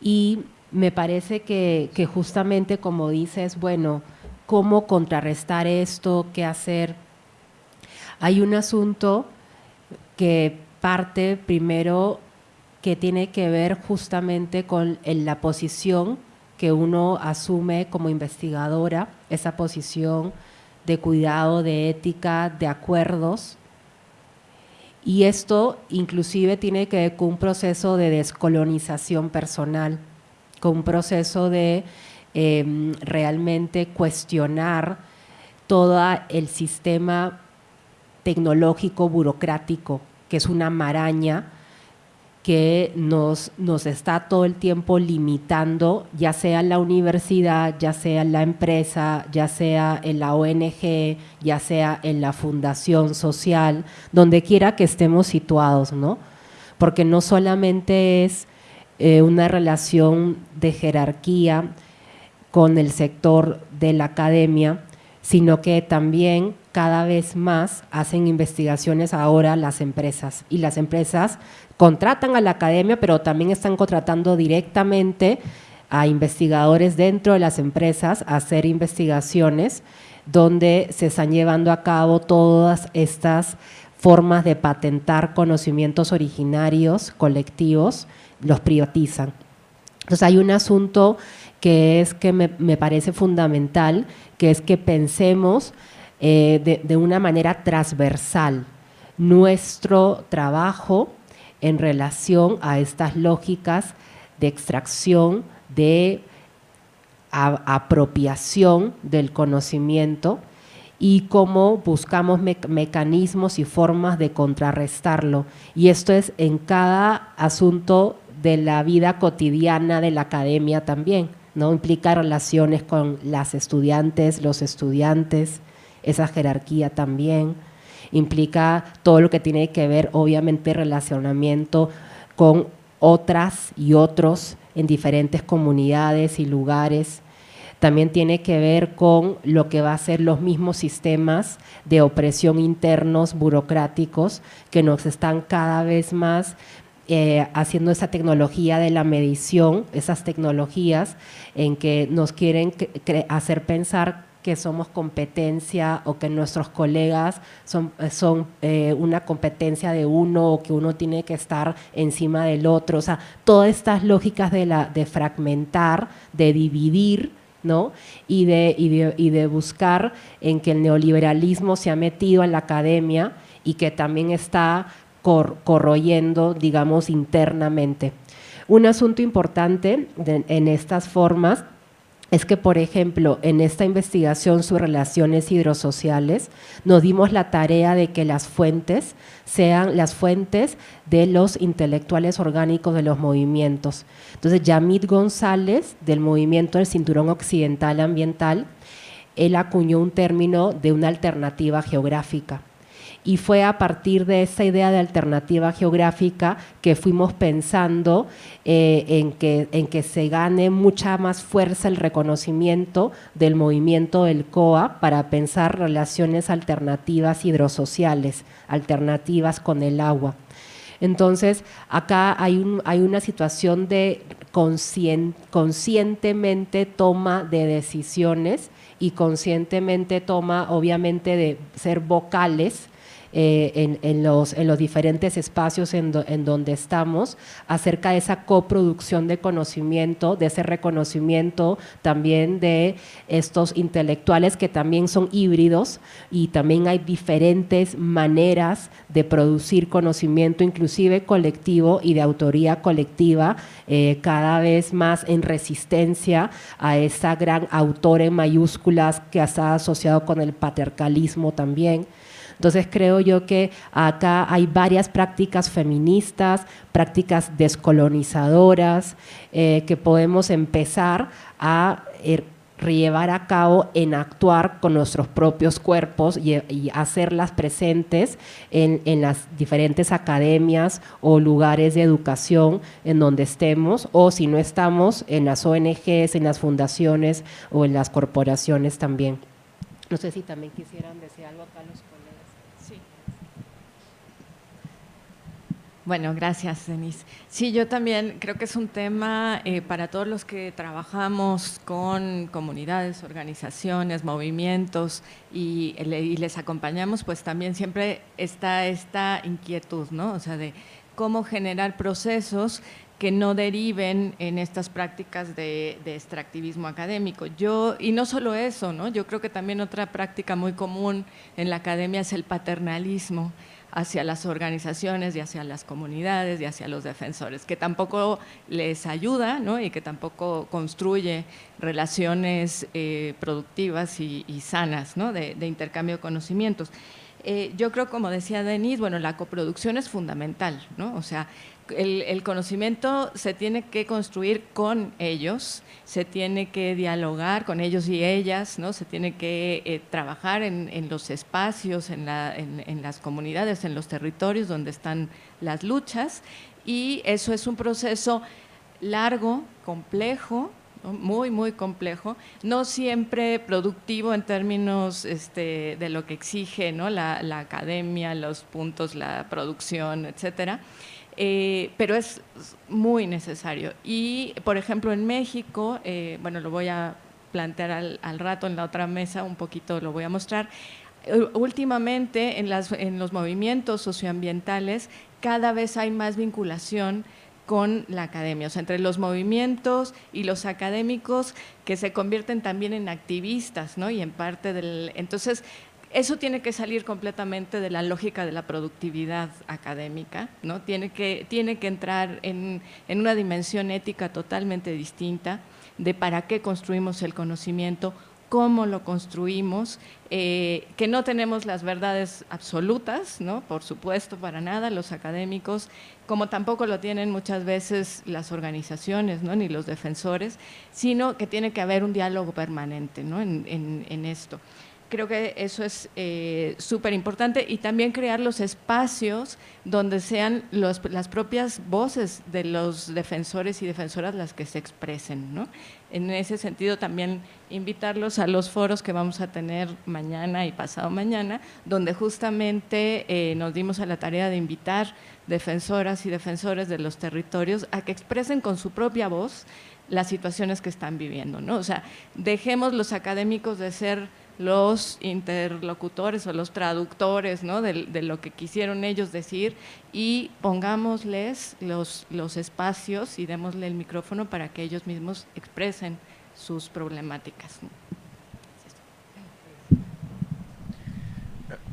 Y me parece que, que justamente como dices, bueno, ¿cómo contrarrestar esto? ¿Qué hacer? Hay un asunto que parte primero que tiene que ver justamente con la posición que uno asume como investigadora, esa posición de cuidado, de ética, de acuerdos. Y esto inclusive tiene que ver con un proceso de descolonización personal, con un proceso de em, realmente cuestionar todo el sistema tecnológico burocrático, que es una maraña que nos, nos está todo el tiempo limitando, ya sea la universidad, ya sea la empresa, ya sea en la ONG, ya sea en la fundación social, donde quiera que estemos situados, ¿no? Porque no solamente es eh, una relación de jerarquía con el sector de la academia, sino que también cada vez más hacen investigaciones ahora las empresas y las empresas contratan a la academia, pero también están contratando directamente a investigadores dentro de las empresas a hacer investigaciones donde se están llevando a cabo todas estas formas de patentar conocimientos originarios colectivos, los privatizan. Entonces hay un asunto que es que me, parece fundamental, que es que pensemos eh, de una manera transversal nuestro trabajo en relación a estas lógicas de extracción, de apropiación del conocimiento y cómo buscamos mecanismos y formas de contrarrestarlo. Y esto es en cada asunto de la vida cotidiana de la academia también, ¿no? Implica relaciones con las estudiantes, los estudiantes, esa jerarquía también implica todo lo que tiene que ver, obviamente, relacionamiento con otras y otros en diferentes comunidades y lugares. También tiene que ver con lo que va a ser los mismos sistemas de opresión internos burocráticos que nos están cada vez más eh, haciendo esa tecnología de la medición, esas tecnologías en que nos quieren hacer pensar que somos competencia o que nuestros colegas son, son eh, una competencia de uno o que uno tiene que estar encima del otro. O sea, todas estas lógicas de, de fragmentar, de dividir, ¿no? Y de, y de, buscar en que el neoliberalismo se ha metido en la academia y que también está corroyendo, digamos, internamente. Un asunto importante en estas formas es que, por ejemplo, en esta investigación sobre relaciones hidrosociales, nos dimos la tarea de que las fuentes sean las fuentes de los intelectuales orgánicos de los movimientos. Entonces, Yamit González, del movimiento del Cinturón Occidental Ambiental, él acuñó un término de una alternativa geográfica y fue a partir de esa idea de alternativa geográfica que fuimos pensando eh, en, que, en que se gane mucha más fuerza el reconocimiento del movimiento del COA para pensar relaciones alternativas hidrosociales, alternativas con el agua. Entonces, acá hay, un, hay una situación de conscientemente toma de decisiones y conscientemente toma, obviamente, de ser vocales eh, en, los, en, los, diferentes espacios en, donde estamos acerca de esa coproducción de conocimiento, de ese reconocimiento también de estos intelectuales que también son híbridos y también hay diferentes maneras de producir conocimiento, inclusive colectivo y de autoría colectiva, eh, cada vez más en resistencia a esa gran autor en mayúsculas que está asociado con el patriarcalismo también. Entonces creo yo que acá hay varias prácticas feministas, prácticas descolonizadoras eh, que podemos empezar a er, llevar a cabo en actuar con nuestros propios cuerpos y, hacerlas presentes en, en, las diferentes academias o lugares de educación en donde estemos o si no estamos en las ONGs, en las fundaciones o en las corporaciones también. No sé si también quisieran decir algo acá los Bueno, gracias, Denise. Sí, yo también creo que es un tema eh, para todos los que trabajamos con comunidades, organizaciones, movimientos y, les acompañamos, pues también siempre está esta inquietud, ¿no? O sea, de cómo generar procesos que no deriven en estas prácticas de, de, extractivismo académico. Yo, y no solo eso, ¿no? yo creo que también otra práctica muy común en la academia es el paternalismo hacia las organizaciones y hacia las comunidades y hacia los defensores, que tampoco les ayuda ¿no? y que tampoco construye relaciones eh, productivas y, sanas ¿no? de, intercambio de conocimientos. Eh, yo creo, como decía Denise, bueno, la coproducción es fundamental, ¿no? O sea, el, conocimiento se tiene que construir con ellos, se tiene que dialogar con ellos y ellas, ¿no? se tiene que eh, trabajar en, los espacios, en, las comunidades, en los territorios donde están las luchas y eso es un proceso largo, complejo, muy, muy complejo, no siempre productivo en términos este, de lo que exige ¿no? la, la academia, los puntos, la producción, etcétera, eh, pero es muy necesario. Y, por ejemplo, en México, eh, bueno, lo voy a plantear al, rato en la otra mesa, un poquito lo voy a mostrar, eh, últimamente en, las, en los movimientos socioambientales cada vez hay más vinculación con la academia, o sea, entre los movimientos y los académicos que se convierten también en activistas, ¿no? Y en parte del... Entonces, eso tiene que salir completamente de la lógica de la productividad académica, ¿no? tiene, que, tiene que entrar en, una dimensión ética totalmente distinta de para qué construimos el conocimiento, cómo lo construimos, eh, que no tenemos las verdades absolutas, ¿no? por supuesto, para nada los académicos, como tampoco lo tienen muchas veces las organizaciones ¿no? ni los defensores, sino que tiene que haber un diálogo permanente ¿no? en esto creo que eso es eh, súper importante y también crear los espacios donde sean las propias voces de los defensores y defensoras las que se expresen. ¿no? En ese sentido también invitarlos a los foros que vamos a tener mañana y pasado mañana, donde justamente eh, nos dimos a la tarea de invitar defensoras y defensores de los territorios a que expresen con su propia voz las situaciones que están viviendo. ¿no? O sea, dejemos los académicos de ser los interlocutores o los traductores ¿no? de, lo que quisieron ellos decir y pongámosles los, los espacios y démosle el micrófono para que ellos mismos expresen sus problemáticas.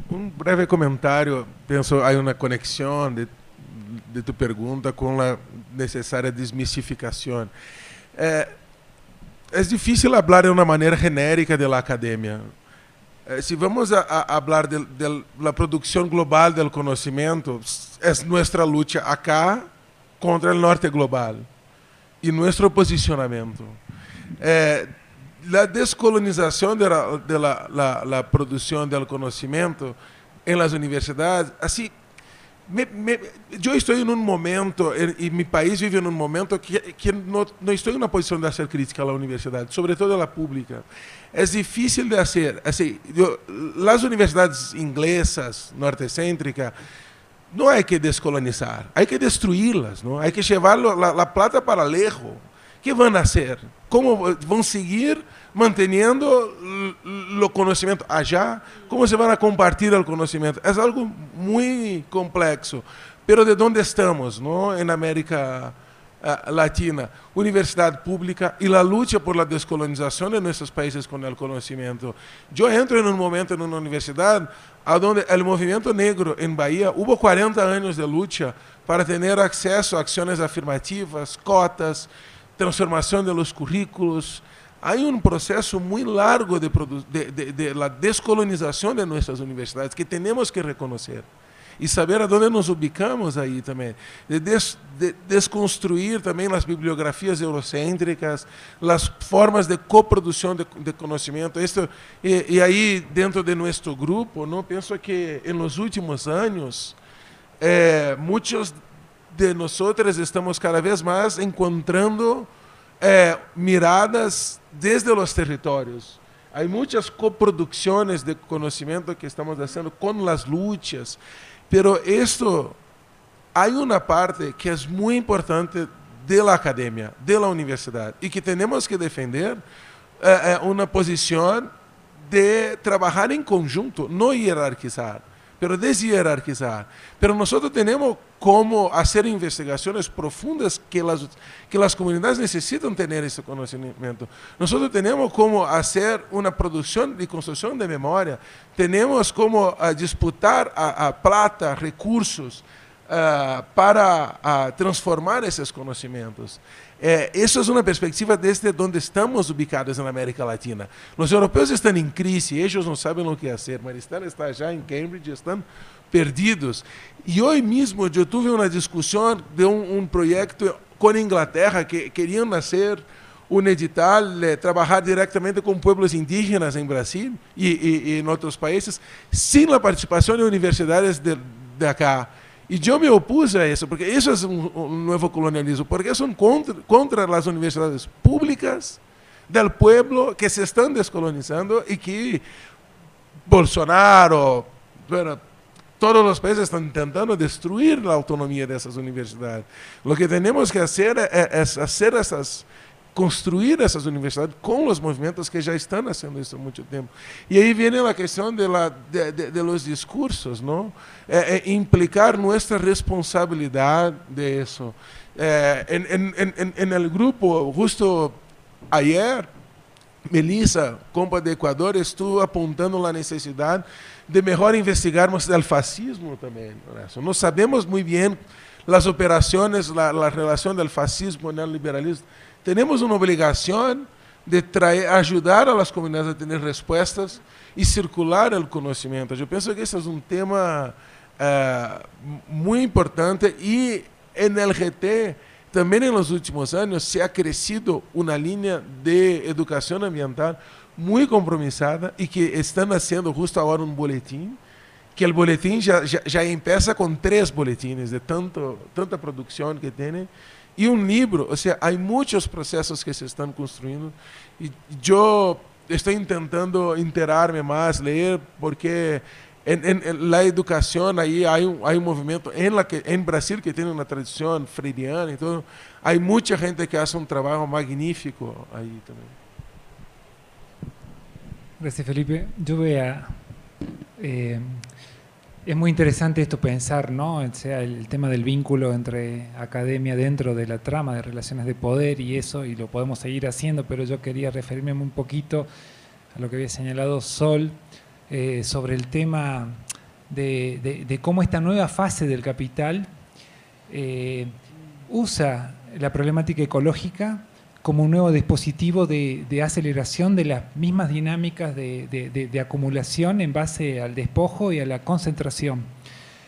Un breve comentario, pienso hay una conexión de, de tu pregunta con la necesaria desmistificación. Eh, é difícil falar de uma maneira genérica da academia. Eh, se vamos a, a falar da produção global do conhecimento, é nossa luta acá contra o norte global e nosso posicionamento. Eh, a descolonização da de la, la, la produção do conhecimento en las universidades, así, me, me, yo estoy en un momento, y mi país vive en un momento que, que no, no, estoy en una posición de hacer crítica a la universidad, sobre todo a la pública. Es difícil de hacer. Así, yo, las universidades inglesas, nortecéntricas, no hay que descolonizar, hay que destruirlas, ¿no? hay que llevar la, la plata para lejos. ¿Qué van a hacer? ¿Cómo van a seguir manteniendo o conhecimento allá, como se van a compartir o conhecimento. É algo muito complexo. Pero de onde estamos, não? Em América uh, Latina, universidade pública e a luta por la descolonização de nossos países com o conhecimento. Eu entro em um momento em uma universidade onde o movimento negro em Bahia houve 40 anos de luta para ter acesso a ações afirmativas, cotas, transformação de los currículos, Há um processo muito largo de, de, de, de la descolonização de nossas universidades que temos que reconhecer e saber aonde nos ubicamos aí também, de, des, de, desconstruir também as bibliografias eurocêntricas, as formas de coprodução de, de conhecimento. E, e, aí, dentro de nosso grupo, não penso que nos últimos anos, eh, muitos de nós estamos cada vez mais encontrando eh, miradas desde os territórios. Há muitas coproduções de conhecimento que estamos fazendo com as lutas, pero esto há uma parte que é muito importante da academia, da universidade, e que temos que defender eh, uma posição de trabalhar em conjunto, não hierarquizar pero deshierarquizar. Pero nosotros tenemos cómo hacer investigaciones profundas que las, que las comunidades necesitan tener ese conocimiento. Nosotros tenemos cómo hacer una producción y construcción de memoria. Tenemos cómo uh, disputar a, a, plata, recursos uh, para uh, transformar esses conhecimentos. É, essa é uma perspectiva desde onde estamos ubicados na América Latina. Os europeus estão em crise, eles não sabem o que fazer. Maristela está já em Cambridge, estão perdidos. E hoje mesmo eu tive uma discussão de um, um projeto com a Inglaterra que queriam nascer um edital, eh, trabalhar diretamente com pueblos indígenas em Brasil e, e, e em outros países, sem a participação de universidades de, de acá. E eu me opus a isso, porque isso é um, um novo colonialismo, porque são contra, contra as universidades públicas do pueblo que se estão descolonizando e que Bolsonaro, bueno, todos os países estão tentando destruir a autonomia dessas universidades. O que temos que fazer é, é fazer essas construir essas universidades com os movimentos que já estão fazendo isso há muito tempo. E aí vem a questão de, la, de, de, de los discursos, não? É, é implicar nossa responsabilidade de isso. É, em, em, em, grupo, justo ayer, Melissa, compa de Equador, estou apontando a necessidade de melhor investigarmos o fascismo também. Nós sabemos muito bem as operações, a relação do fascismo e o neoliberalismo temos uma obrigação de traer, ajudar a las comunidades a ter respostas e circular o conhecimento. Eu penso que esse é um tema uh, muito importante e no LGT também nos últimos anos se ha crescido uma linha de educação ambiental muito compromissada e que está nascendo justo agora um boletim que o boletim já, já, já empieza com três boletines de tanto, tanta produção que tem e um livro, ou seja, há muitos processos que se estão construindo e eu estou tentando interar-me mais, ler, porque em, em, na educação aí há um, há um movimento em, la que, em Brasil que tem uma tradição freiriana, então há muita gente que faz um trabalho magnífico aí também. Gracias, Felipe. Yo voy a eh, Es muy interesante esto pensar, ¿no? O sea, el tema del vínculo entre academia dentro de la trama de relaciones de poder y eso, y lo podemos seguir haciendo, pero yo quería referirme un poquito a lo que había señalado Sol eh, sobre el tema de, cómo esta nueva fase del capital eh, usa la problemática ecológica como un nuevo dispositivo de, aceleración de las mismas dinámicas de, acumulación en base al despojo y a la concentración.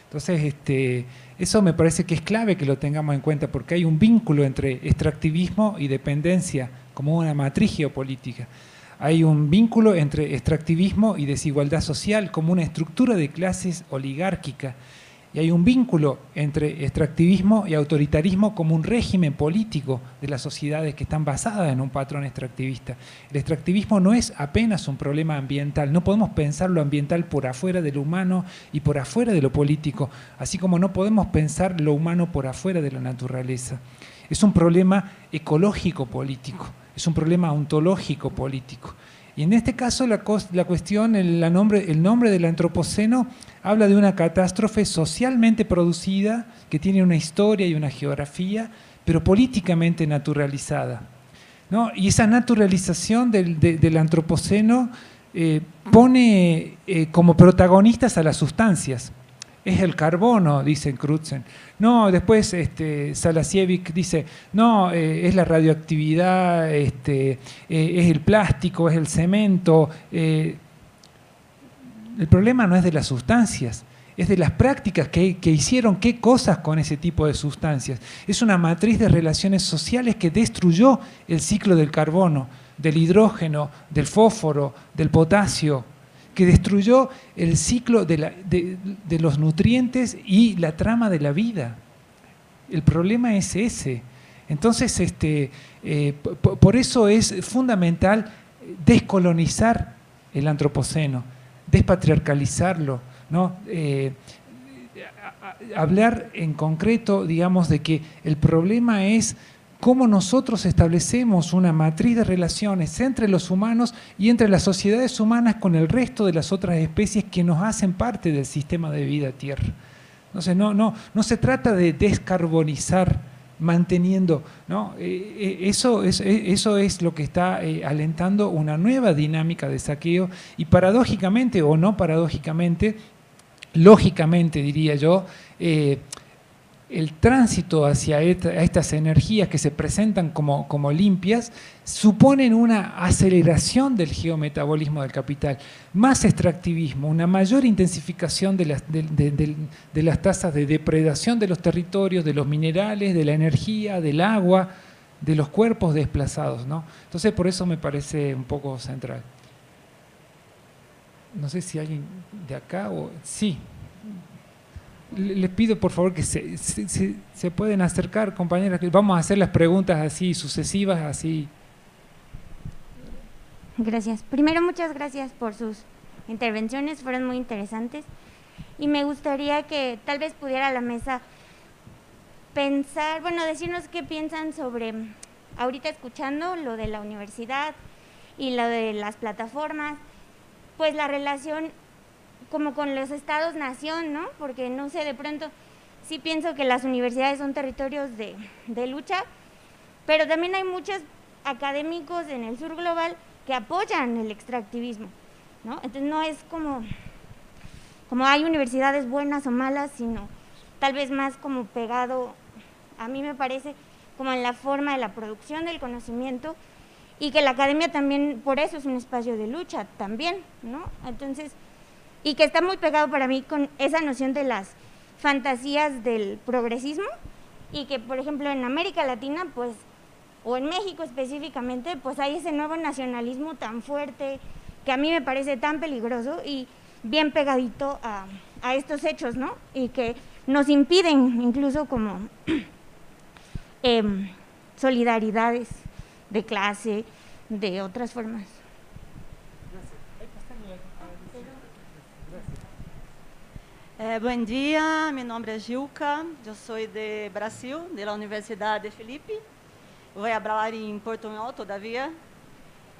Entonces, este, eso me parece que es clave que lo tengamos en cuenta, porque hay un vínculo entre extractivismo y dependencia como una matriz geopolítica. hay un vínculo entre extractivismo y desigualdad social como una estructura de clases oligárquica. Y hay un vínculo entre extractivismo y autoritarismo como un régimen político de las sociedades que están basadas en un patrón extractivista. El extractivismo no es apenas un problema ambiental, no podemos pensar lo ambiental por afuera de lo humano y por afuera de lo político, así como no podemos pensar lo humano por afuera de la naturaleza. Es un problema ecológico político, es un problema ontológico político. Y en este caso la, cuestión, el, nombre, el nombre del antropoceno habla de una catástrofe socialmente producida que tiene una historia y una geografía, pero políticamente naturalizada. ¿no? Y esa naturalización del, antropoceno eh, pone eh, como protagonistas a las sustancias es el carbono, dice Crutzen. No, después este, Salasievic dice, no, eh, es la radioactividad, este, eh, es el plástico, es el cemento. Eh, el problema no es de las sustancias, es de las prácticas que, que, hicieron qué cosas con ese tipo de sustancias. Es una matriz de relaciones sociales que destruyó el ciclo del carbono, del hidrógeno, del fósforo, del potasio, que destruyó el ciclo de, los nutrientes y la trama de la vida. El problema es ese. Entonces, este, eh, por eso es fundamental descolonizar el antropoceno, despatriarcalizarlo, ¿no? Eh, hablar en concreto, digamos, de que el problema es cómo nosotros establecemos una matriz de relaciones entre los humanos y entre las sociedades humanas con el resto de las otras especies que nos hacen parte del sistema de vida Tierra. Entonces, no, no, no se trata de descarbonizar manteniendo, ¿no? Eh, eh, eso, es, eh, eso es lo que está alentando una nueva dinámica de saqueo y paradójicamente o no paradójicamente, lógicamente diría yo, el tránsito hacia estas energías que se presentan como, limpias suponen una aceleración del geometabolismo del capital, más extractivismo, una mayor intensificación de las, de, las tasas de depredación de los territorios, de los minerales, de la energía, del agua, de los cuerpos desplazados. ¿no? Entonces por eso me parece un poco central. No sé si alguien de acá o... Sí les pido por favor que se, se, pueden acercar, compañeras, vamos a hacer las preguntas así sucesivas, así. Gracias. Primero, muchas gracias por sus intervenciones, fueron muy interesantes. Y me gustaría que tal vez pudiera la mesa pensar, bueno, decirnos qué piensan sobre, ahorita escuchando lo de la universidad y lo de las plataformas, pues la relación como con los estados-nación, ¿no? Porque no sé, de pronto sí pienso que las universidades son territorios de, lucha, pero también hay muchos académicos en el sur global que apoyan el extractivismo, ¿no? Entonces no es como, como hay universidades buenas o malas, sino tal vez más como pegado, a mí me parece, como en la forma de la producción del conocimiento y que la academia también, por eso es un espacio de lucha también, ¿no? Entonces, y que está muy pegado para mí con esa noción de las fantasías del progresismo y que, por ejemplo, en América Latina, pues, o en México específicamente, pues hay ese nuevo nacionalismo tan fuerte que a mí me parece tan peligroso y bien pegadito a, estos hechos, ¿no? Y que nos impiden incluso como em, solidaridades de clase, de otras formas. É, bom dia, meu nome é Gilca, eu sou de Brasil, da Universidade de Felipe. Vou falar em portunhol, todavia.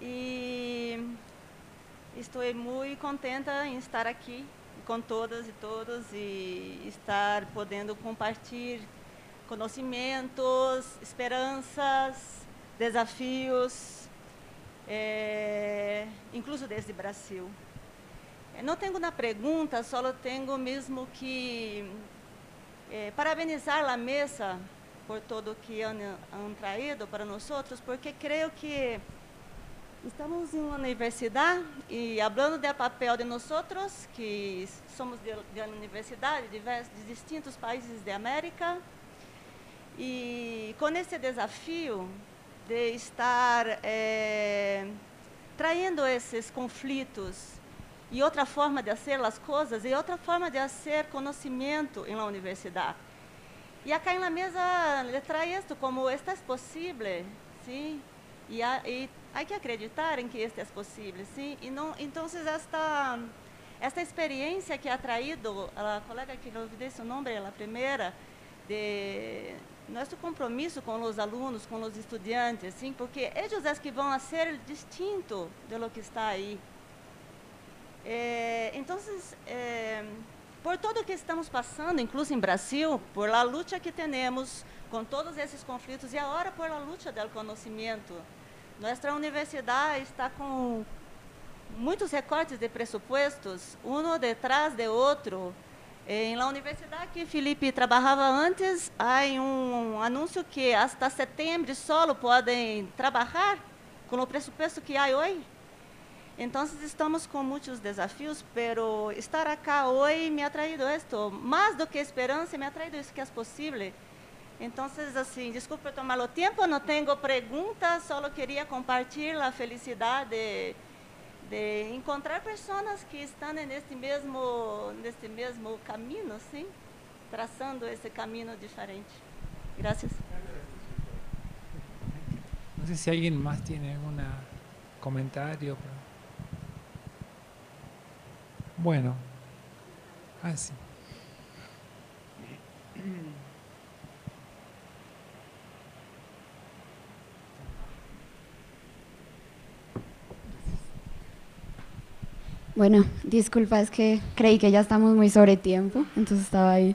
E estou muito contenta em estar aqui com todas e todos e estar podendo compartilhar conhecimentos, esperanças, desafios, é, incluso desde o Brasil. Não tenho uma pergunta, só tenho mesmo que eh, parabenizar a mesa por todo que han, han traído para nós, porque creio que estamos em uma universidade e falando do papel de nós, que somos de, de universidade de, de distintos países da América, e com esse desafio de estar eh, trayendo esses conflitos e outra forma de fazer as coisas e outra forma de fazer conhecimento em universidade. E acá em mesa le trae esto como esto é possível, sim? E, há, que acreditar em que isto é possível, sim? E não, então esta esta experiência que ha traído a colega que não olvidei seu nome, a primeira, de nosso compromisso com os alunos, com os estudantes, sim, porque eles é que vão ser distinto de lo que está aí. É, então, é, por tudo que estamos passando, incluso em Brasil, por a luta que temos com todos esses conflitos e agora por a luta do conhecimento, nossa universidade está com muitos recortes de pressupostos, um detrás de outro. Em la universidade que Felipe trabalhava antes, há um anúncio que hasta setembro solo podem trabalhar com o pressuposto que há hoje. Então, estamos com muitos desafios, pero estar acá hoje me ha traído esto, mais do que esperança, me ha traído isso que é possível. Então, assim, desculpe tomar o tempo, não tenho perguntas, só queria compartilhar a felicidade de encontrar pessoas que estão neste mesmo neste mesmo caminho, sim, traçando esse caminho diferente. Gracias. No sé si alguien más tiene algún comentario. Bueno. Ah, sí. Bueno, disculpa, es que creí que ya estamos muy sobre tiempo, entonces estaba ahí.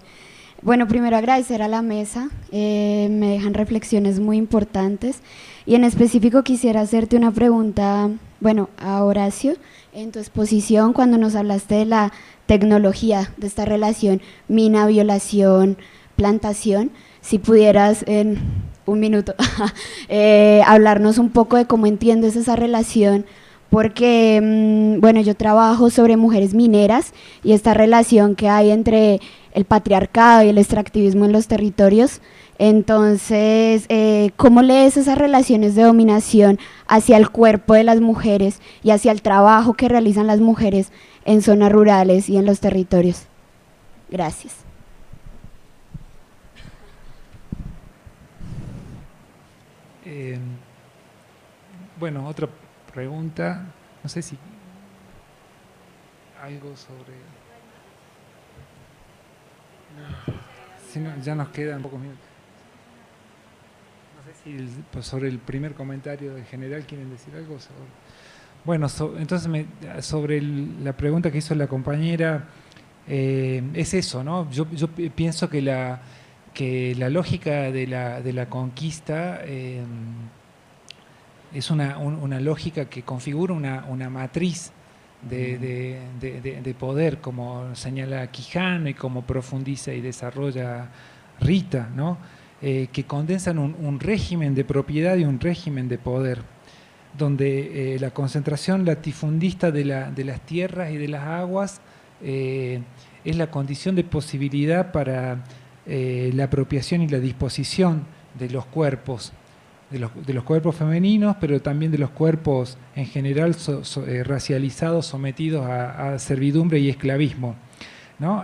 Bueno, primero agradecer a la mesa, eh, me dejan reflexiones muy importantes y en específico quisiera hacerte una pregunta, bueno, a Horacio, en tu exposición cuando nos hablaste de la tecnología, de esta relación mina, violación, plantación, si pudieras en un minuto eh, hablarnos un poco de cómo entiendes esa relación porque, mm, bueno, yo trabajo sobre mujeres mineras y esta relación que hay entre el patriarcado y el extractivismo en los territorios. Entonces, eh, ¿cómo lees esas relaciones de dominación hacia el cuerpo de las mujeres y hacia el trabajo que realizan las mujeres en zonas rurales y en los territorios? Gracias. Eh, bueno, otra pregunta, no sé si algo sobre... Si no, ya nos quedan pocos minutos. No sé si pues, sobre el primer comentario en general quieren decir algo. bueno, entonces sobre la pregunta que hizo la compañera, eh, es eso, ¿no? Yo, pienso que la, que la lógica de la, de la conquista... Eh, es una, lógica que configura una, matriz de, poder, como señala Quijano y como profundiza y desarrolla Rita, ¿no? Eh, que condensan un, régimen de propiedad y un régimen de poder, donde eh, la concentración latifundista de, las tierras y de las aguas eh, es la condición de posibilidad para la apropiación y la disposición de los cuerpos de los, cuerpos femeninos, pero también de los cuerpos en general eh, racializados, sometidos a, servidumbre y esclavismo.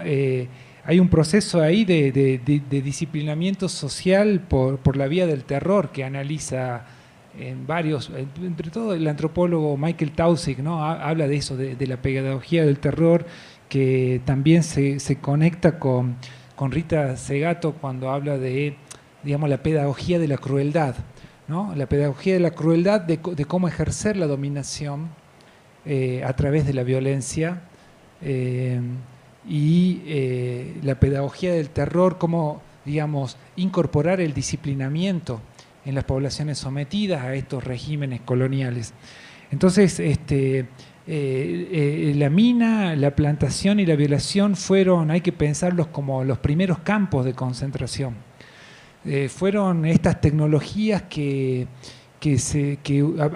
Eh, hay un proceso ahí de, disciplinamiento social por, la vía del terror que analiza en varios, entre todo el antropólogo Michael Tausig, ¿no? habla de eso, de, la pedagogía del terror, que también se, conecta con, con Rita Segato cuando habla de digamos, la pedagogía de la crueldad la pedagogía de la crueldad, de, cómo ejercer la dominación eh, a través de la violencia eh, y eh, la pedagogía del terror, cómo digamos, incorporar el disciplinamiento en las poblaciones sometidas a estos regímenes coloniales. Entonces, este, la mina, la plantación y la violación fueron, hay que pensarlos como los primeros campos de concentración. Eh, fueron estas tecnologías que, se,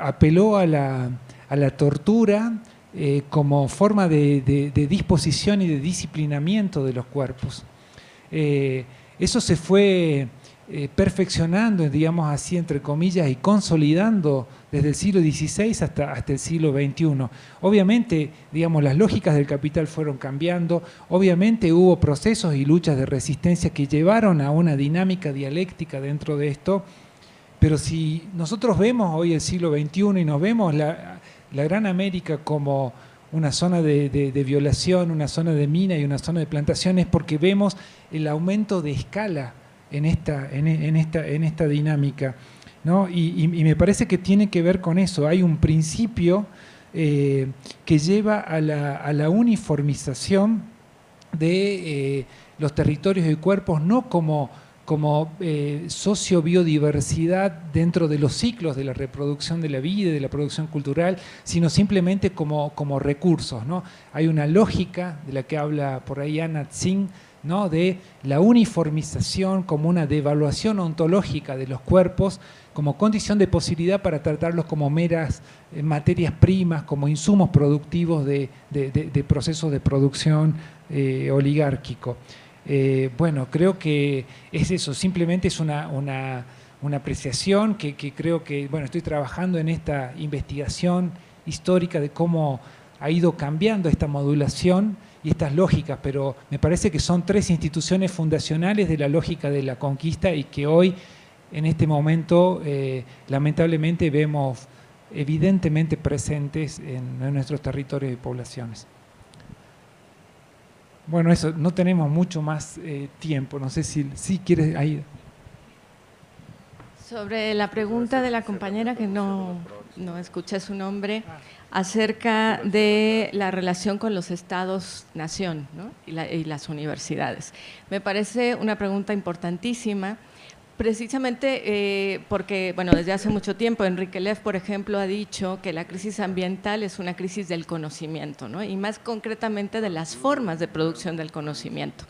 apeló a la, tortura eh, como forma de, disposición y de disciplinamiento de los cuerpos. Eh, eso se fue eh, perfeccionando, digamos así, entre comillas, y consolidando desde el siglo XVI hasta, hasta el siglo XXI. Obviamente, digamos, las lógicas del capital fueron cambiando, obviamente hubo procesos y luchas de resistencia que llevaron a una dinámica dialéctica dentro de esto, pero si nosotros vemos hoy el siglo XXI y nos vemos la, Gran América como una zona de, de, violación, una zona de mina y una zona de plantación, es porque vemos el aumento de escala en esta, en, esta, en esta dinámica. ¿no? Y, me parece que tiene que ver con eso. Hay un principio eh, que lleva a la, a la uniformización de eh, los territorios y cuerpos, no como, como eh, socio-biodiversidad dentro de los ciclos de la reproducción de la vida, de la producción cultural, sino simplemente como, como recursos. ¿no? Hay una lógica de la que habla por ahí Anna Tsing, de la uniformización como una devaluación ontológica de los cuerpos como condición de posibilidad para tratarlos como meras eh, materias primas, como insumos productivos de, procesos de producción eh, oligárquico. Eh, bueno, creo que es eso, simplemente es una, apreciación que, que, creo que, bueno, estoy trabajando en esta investigación histórica de cómo ha ido cambiando esta modulación y estas lógicas, pero me parece que son tres instituciones fundacionales de la lógica de la conquista y que hoy, en este momento, eh, lamentablemente vemos evidentemente presentes en, nuestros territorios y poblaciones. Bueno, eso, no tenemos mucho más eh, tiempo, no sé si, si quieres... Ahí. Sobre la pregunta de la compañera que no, no escuché su nombre, acerca de la relación con los estados-nación y, las universidades. Me parece una pregunta importantísima, precisamente eh, porque, bueno, desde hace mucho tiempo Enrique Leff, por ejemplo, ha dicho que la crisis ambiental es una crisis del conocimiento, y más concretamente de las formas de producción del conocimiento.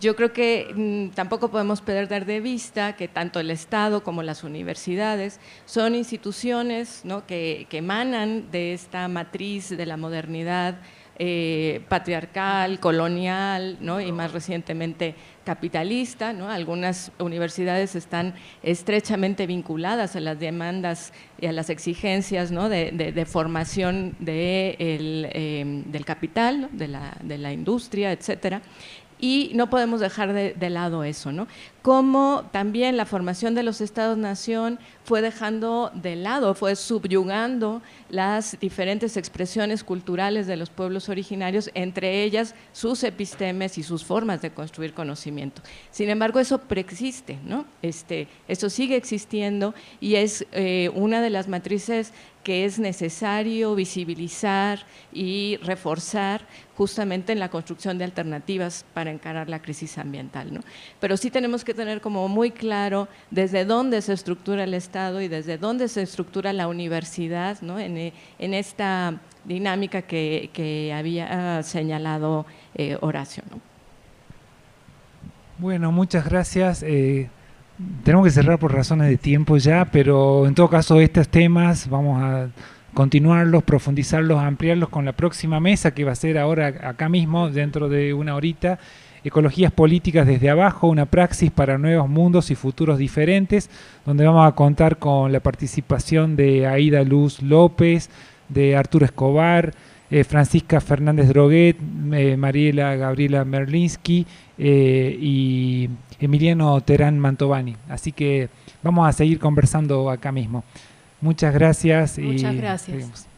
Yo creo que mm, tampoco podemos perder de vista que tanto el Estado como las universidades son instituciones que, emanan de esta matriz de la modernidad eh, patriarcal, colonial y más recientemente capitalista. Algunas universidades están estrechamente vinculadas a las demandas y a las exigencias de, formación eh, del capital, de la, de la industria, etcétera y no podemos dejar de, lado eso, ¿no? Como también la formación de los estados-nación fue dejando de lado, fue subyugando las diferentes expresiones culturales de los pueblos originarios, entre ellas sus epistemes y sus formas de construir conocimiento. Sin embargo, eso preexiste, ¿no? Este, eso sigue existiendo y es eh, una de las matrices que es necesario visibilizar y reforzar justamente en la construcción de alternativas para encarar la crisis ambiental. ¿no? Pero sí tenemos que tener como muy claro desde dónde se estructura el Estado y desde dónde se estructura la universidad ¿no? en, en, esta dinámica que, había señalado eh, Horacio. ¿no? Bueno, muchas gracias. Eh, tenemos que cerrar por razones de tiempo ya, pero en todo caso estos temas vamos a continuarlos, profundizarlos, ampliarlos con la próxima mesa que va a ser ahora acá mismo, dentro de una horita. Ecologías políticas desde abajo, una praxis para nuevos mundos y futuros diferentes, donde vamos a contar con la participación de Aida Luz López, de Arturo Escobar, eh, Francisca Fernández Droguet, eh, Mariela Gabriela Merlinsky eh, y Emiliano Terán Mantovani. Así que vamos a seguir conversando acá mismo. Muchas gracias. Muchas gracias.